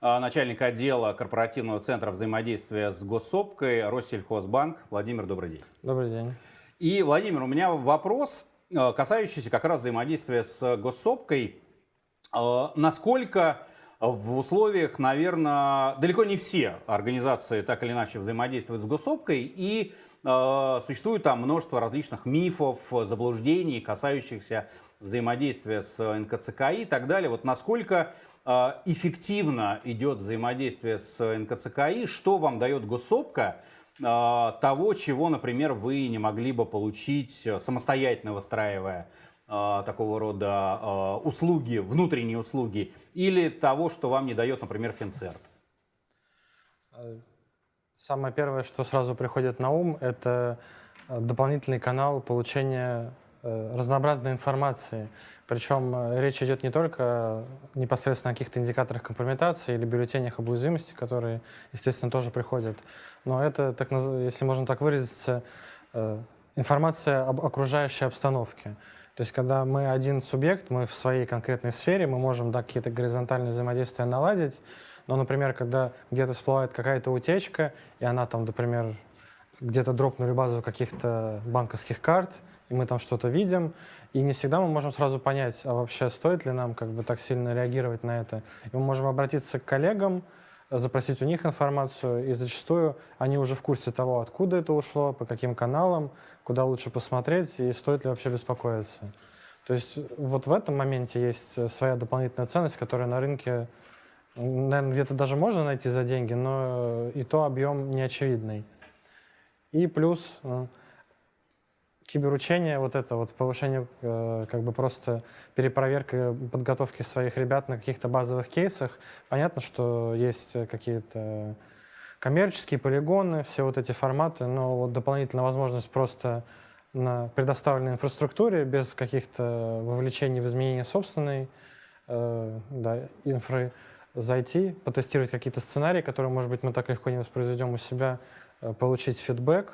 начальник отдела корпоративного центра взаимодействия с госсопкой Россельхозбанк. Владимир, добрый день. Добрый день. И, Владимир, у меня вопрос, касающийся как раз взаимодействия с госсопкой. Насколько в условиях, наверное, далеко не все организации так или иначе взаимодействуют с госсопкой, и существует там множество различных мифов, заблуждений, касающихся взаимодействия с НКЦКИ и так далее. Вот насколько э, эффективно идет взаимодействие с НКЦКИ, что вам дает госсопка, э, того, чего, например, вы не могли бы получить э, самостоятельно выстраивая такого рода услуги, внутренние услуги, или того, что вам не дает, например, Финцерт? Самое первое, что сразу приходит на ум, это э, дополнительный канал получения э, разнообразной информации. Причем э, речь идет не только непосредственно о каких-то индикаторах компрометации или бюллетенях об уязвимости, которые, естественно, тоже приходят, но это, так, если можно так выразиться, информация об окружающей обстановке. То есть, когда мы один субъект, мы в своей конкретной сфере, мы можем да, какие-то горизонтальные взаимодействия наладить, но, например, когда где-то всплывает какая-то утечка, и она там, например, где-то дропнули базу каких-то банковских карт, и мы там что-то видим, и не всегда мы можем сразу понять, а вообще стоит ли нам как бы так сильно реагировать на это. И мы можем обратиться к коллегам, запросить у них информацию, и зачастую они уже в курсе того, откуда это ушло, по каким каналам, куда лучше посмотреть, и стоит ли вообще беспокоиться. То есть вот в этом моменте есть своя дополнительная ценность, которая на рынке, наверное, где-то даже можно найти за деньги, но и то объем неочевидный. И плюс э, киберучение, вот это вот повышение, э, как бы просто перепроверка подготовки своих ребят на каких-то базовых кейсах. Понятно, что есть э, какие-то коммерческие полигоны, все вот эти форматы, но вот дополнительная возможность просто на предоставленной инфраструктуре без каких-то вовлечений в изменения собственной э, да, инфры зайти, потестировать какие-то сценарии, которые, может быть, мы так легко не воспроизведем у себя, э, получить фидбэк,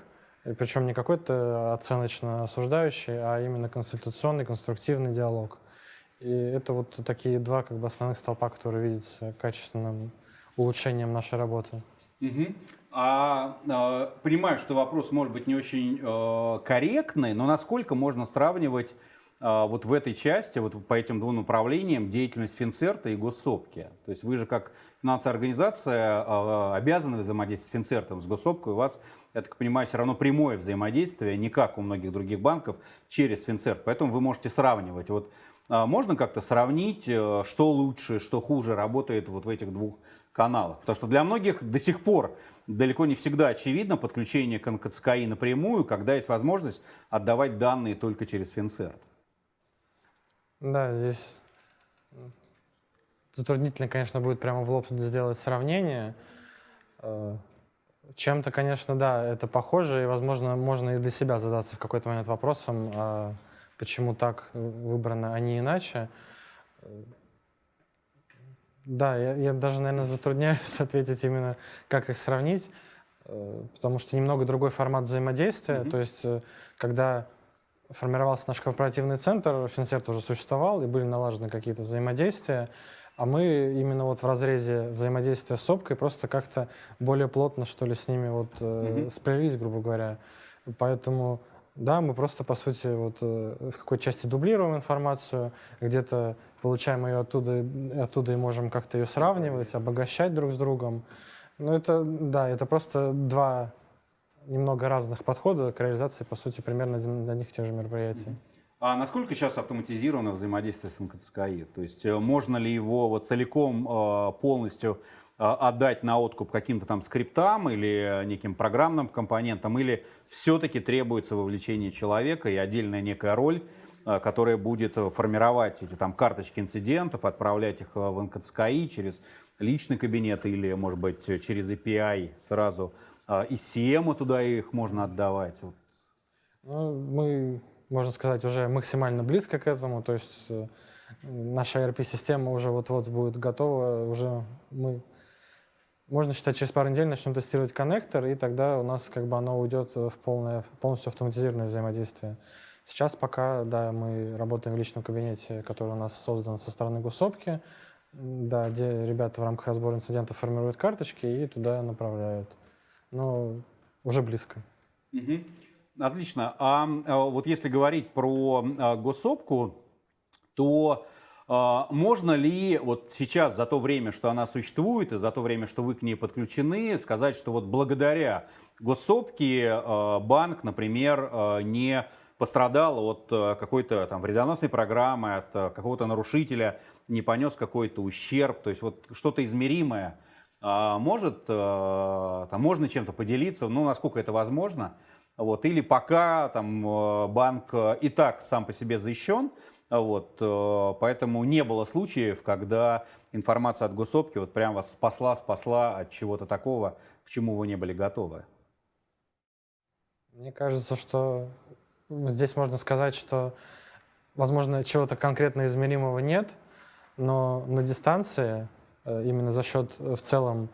причем не какой-то оценочно осуждающий, а именно консультационный, конструктивный диалог. И это вот такие два как бы, основных столпа, которые видятся качественным улучшением нашей работы. Мгм. А, э, понимаю, что вопрос может быть не очень э, корректный, но насколько можно сравнивать вот в этой части, вот по этим двум направлениям, деятельность Финцерта и Госсопки? То есть вы же как финансовая организация э, обязаны взаимодействовать с Финцертом, с Госсопкой. У вас, я так понимаю, все равно прямое взаимодействие, не как у многих других банков, через Финцерт. Поэтому вы можете сравнивать. Вот э, можно как-то сравнить, э, что лучше, что хуже работает вот в этих двух каналах? Потому что для многих до сих пор далеко не всегда очевидно подключение к НКЦКИ напрямую, когда есть возможность отдавать данные только через Финцерт. Да, здесь затруднительно, конечно, будет прямо в лоб сделать сравнение. Э, Чем-то, конечно, да, это похоже, и, возможно, можно и для себя задаться в какой-то момент вопросом, а почему так э, выбрано, а не иначе. Да, я, я даже, наверное, затрудняюсь ответить именно, как их сравнить, э, потому что немного другой формат взаимодействия. Мгм. То есть, когда формировался наш корпоративный центр, Финсерт уже существовал, и были налажены какие-то взаимодействия, а мы именно вот в разрезе взаимодействия с СОПкой просто как-то более плотно, что ли, с ними вот э, Мгм. сплелись, грубо говоря. Поэтому, да, мы просто, по сути, вот э, в какой-то части дублируем информацию, где-то получаем ее оттуда, оттуда и можем как-то ее сравнивать, обогащать друг с другом. Ну, это, да, это просто два немного разных подхода к реализации, по сути, примерно одних и тех же мероприятий. А насколько сейчас автоматизировано взаимодействие с НКЦКИ? То есть э, можно ли его вот целиком э, полностью э, отдать на откуп каким-то там скриптам или неким программным компонентам, или все-таки требуется вовлечение человека и отдельная некая роль, которая будет формировать эти там карточки инцидентов, отправлять их в НКЦКИ через личный кабинет или, может быть, через API сразу из CM туда их можно отдавать? Ну, мы можно сказать, уже максимально близко к этому. То есть э, наша ERP-система уже вот-вот будет готова. Уже мы, можно считать, через пару недель начнем тестировать коннектор, и тогда у нас как бы оно уйдет в полное, полностью автоматизированное взаимодействие. Сейчас пока, да, мы работаем в личном кабинете, который у нас создан со стороны госопки, да, где ребята в рамках разбора инцидентов формируют карточки и туда направляют. Но уже близко. Угу. Отлично. А, а вот если говорить про а, госсопку, то а, можно ли вот сейчас, за то время, что она существует, и за то время, что вы к ней подключены, сказать, что вот благодаря госсопке банк, например, не пострадал от какой-то там вредоносной программы, от какого-то нарушителя, не понес какой-то ущерб, то есть вот что-то измеримое может, там, можно чем-то поделиться, ну, насколько это возможно, вот, или пока там, э, банк и так сам по себе защищен, вот, поэтому не было случаев, когда информация от госопки вот прям вас спасла, спасла от чего-то такого, к чему вы не были готовы. Мне кажется, что здесь можно сказать, что, возможно, чего-то конкретно измеримого нет, но на дистанции, именно за счет в целом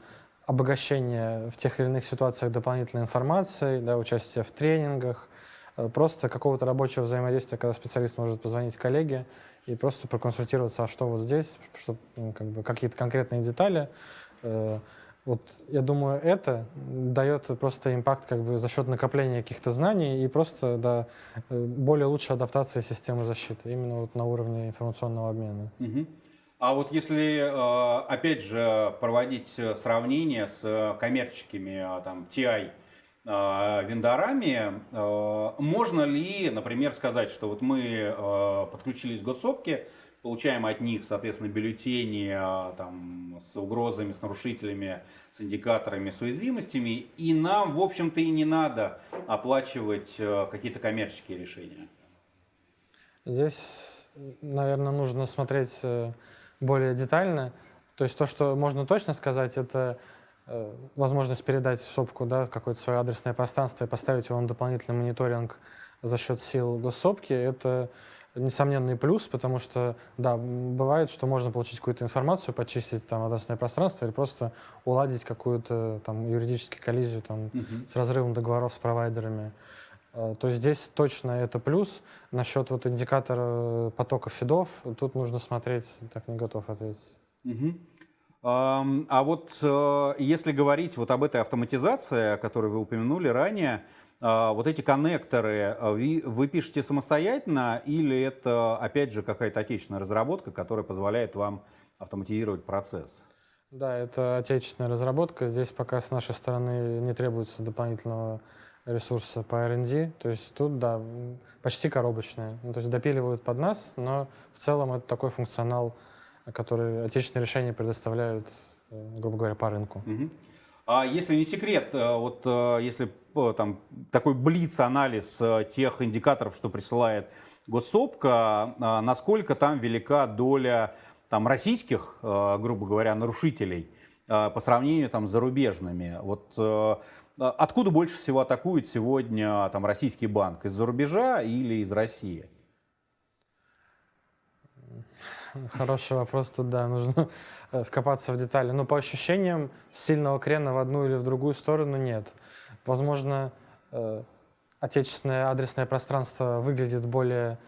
обогащение в тех или иных ситуациях дополнительной информацией, да, участие в тренингах, э, просто какого-то рабочего взаимодействия, когда специалист может позвонить коллеге и просто проконсультироваться, а что вот здесь, что, ну, как бы, какие-то конкретные детали. Э, вот я думаю, это дает просто импакт как бы за счет накопления каких-то знаний и просто да, э, более лучшей адаптации системы защиты именно вот на уровне информационного обмена. Угу. А вот если, э, опять же, проводить сравнение с э, коммерческими э, там, TI вендорами, можно ли, например, сказать, что вот мы подключились к госсопке, получаем от них, соответственно, бюллетени там, с угрозами, с нарушителями, с индикаторами, с уязвимостями, и нам, в общем-то, и не надо оплачивать какие-то коммерческие решения? Здесь, наверное, нужно смотреть более детально. То есть то, что можно точно сказать, это э, возможность передать СОПку да, какое-то свое адресное пространство и поставить его на дополнительный мониторинг за счет сил госсопки, это несомненный плюс, потому что, да, бывает, что можно получить какую-то информацию, почистить там адресное пространство или просто уладить какую-то там юридическую коллизию там, -huh. с разрывом договоров с провайдерами. Э, то здесь точно это плюс. Насчет вот индикатора потока фидов, тут нужно смотреть, так не готов ответить. Угу. А вот э, если говорить вот об этой автоматизации, о которой вы упомянули ранее, э, вот эти коннекторы вы, вы пишете самостоятельно или это, опять же, какая-то отечественная разработка, которая позволяет вам автоматизировать процесс? Да, это отечественная разработка. Здесь пока с нашей стороны не требуется дополнительного ресурса по R&D. То есть тут, да, почти коробочные. Ну, то есть допиливают под нас, но в целом это такой функционал, который отечественные решения предоставляют, э, грубо говоря, по рынку. Угу. А если не секрет, э, вот э, если там такой блиц-анализ тех индикаторов, что присылает госсопка, насколько там велика доля там, российских, грубо говоря, нарушителей по сравнению там, с зарубежными? Вот откуда больше всего атакует сегодня там, российский банк? Из-за рубежа или из России? Хороший вопрос, тут да, нужно э, вкопаться в детали. Но по ощущениям сильного крена в одну или в другую сторону нет. Возможно, э, отечественное адресное пространство выглядит более,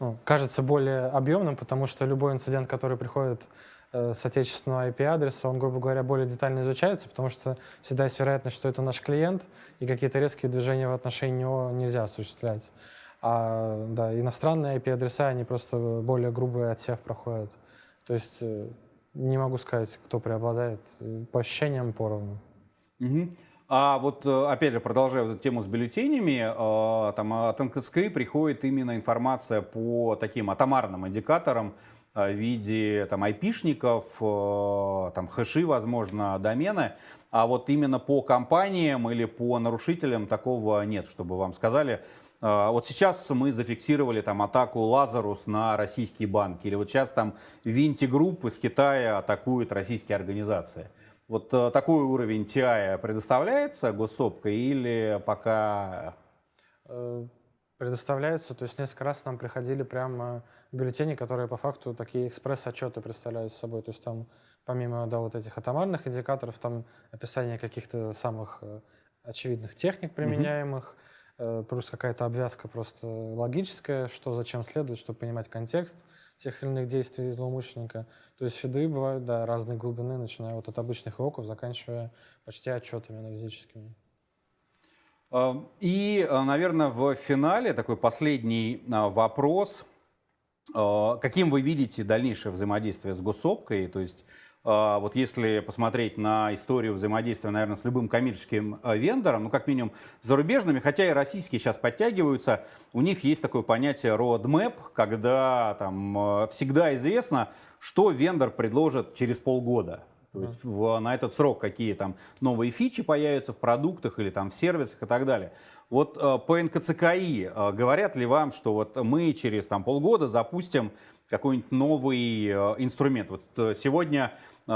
ну, кажется более объемным, потому что любой инцидент, который приходит с отечественного IP-адреса, он, грубо говоря, более детально изучается, потому что всегда есть вероятность, что это наш клиент, и какие-то резкие движения в отношении него нельзя осуществлять. А да, иностранные IP-адреса, они просто более грубый отсев проходят. То есть э, не могу сказать, кто преобладает. По ощущениям поровну. Угу. А вот, э, опять же, продолжая вот эту тему с бюллетенями, э, там от НКЦК приходит именно информация по таким атомарным индикаторам э, в виде там, айпишников, э, там, хэши, возможно, домены. А вот именно по компаниям или по нарушителям такого нет, чтобы вам сказали. Э, Вот сейчас мы зафиксировали там атаку Лазарус на российские банки. Или вот сейчас там Winnti Group из Китая атакуют российские организации. Вот э, такой уровень TI предоставляется госсопкой или пока... Предоставляется, то есть несколько раз нам приходили прямо бюллетени, которые по факту такие экспресс-отчеты представляют собой. То есть там помимо да, вот этих атомарных индикаторов, там описание каких-то самых э, очевидных техник применяемых, э, плюс какая-то обвязка просто логическая, что зачем следует, чтобы понимать контекст тех или иных действий злоумышленника. То есть фиды бывают, да, разной глубины, начиная вот от обычных ивоков, заканчивая почти отчетами аналитическими. Э, И, э, наверное, в финале такой последний э, вопрос. Э, Каким вы видите дальнейшее взаимодействие с госсопкой? То есть вот если посмотреть на историю взаимодействия, наверное, с любым коммерческим вендором, ну, как минимум, зарубежными, хотя и российские сейчас подтягиваются, у них есть такое понятие roadmap, когда там всегда известно, что вендор предложит через полгода. То есть в- на этот срок какие там новые фичи появятся в продуктах или там в сервисах и так далее. Вот э, по НКЦКИ э, говорят ли вам, что вот мы через там полгода запустим какой-нибудь новый э, инструмент? Вот э, сегодня э,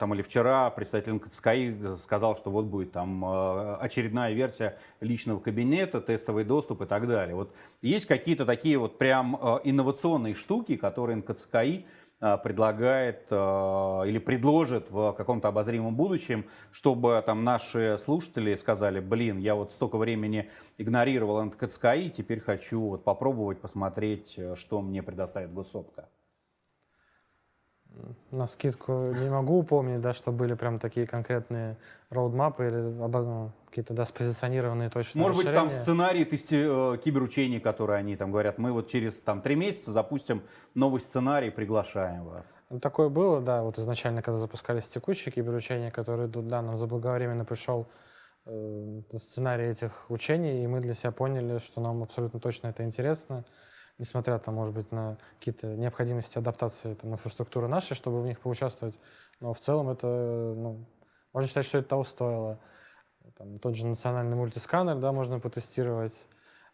там или вчера представитель НКЦКИ сказал, что вот будет там э, очередная версия личного кабинета, тестовый доступ и так далее. Вот есть какие-то такие вот прям э, инновационные штуки, которые НКЦКИ предлагает э, или предложит в каком-то обозримом будущем, чтобы там наши слушатели сказали, блин, я вот столько времени игнорировал НКЦКИ, теперь хочу вот попробовать посмотреть, э, что мне предоставит госсопка. На скидку не могу упомнить, да, что были прям такие конкретные роудмапы или обоз- ну, какие-то да, спозиционированные точные Может быть, там расширения. сценарий тести- э, киберучений, которые они там говорят, мы вот через там три месяца запустим новый сценарий, приглашаем вас. Ну, такое было, да, вот изначально, когда запускались текущие киберучения, которые идут, да, нам заблаговременно пришел э, сценарий этих учений, и мы для себя поняли, что нам абсолютно точно это интересно, несмотря, там, может быть, на какие-то необходимости адаптации там, инфраструктуры нашей, чтобы в них поучаствовать, но в целом это, ну, можно считать, что это того стоило. Там, тот же национальный мультисканер, да, можно потестировать.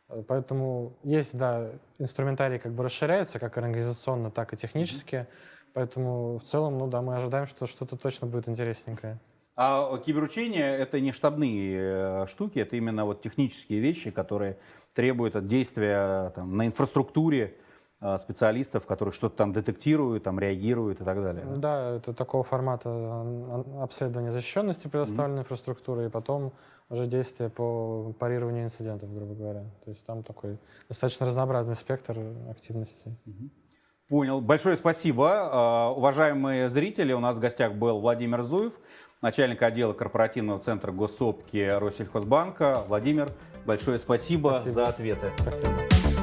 Э, Поэтому есть, да, инструментарий как бы расширяется, как организационно, так и технически. Поэтому в целом, ну да, мы ожидаем, что что-то точно будет интересненькое. А киберучения это не штабные э, штуки, это именно вот технические вещи, которые требуют от действия там, на инфраструктуре э, специалистов, которые что-то там детектируют, там реагируют и так далее. да? Это такого формата ан- ан- обследования защищенности предоставленной инфраструктуры и потом уже действия по парированию инцидентов, грубо говоря. То есть там такой достаточно разнообразный спектр активностей. Понял. Большое спасибо. Э, Уважаемые зрители, у нас в гостях был Владимир Зуев, начальник отдела корпоративного центра госсопки Россельхозбанка. Владимир, большое спасибо, Спасибо. за ответы. Спасибо.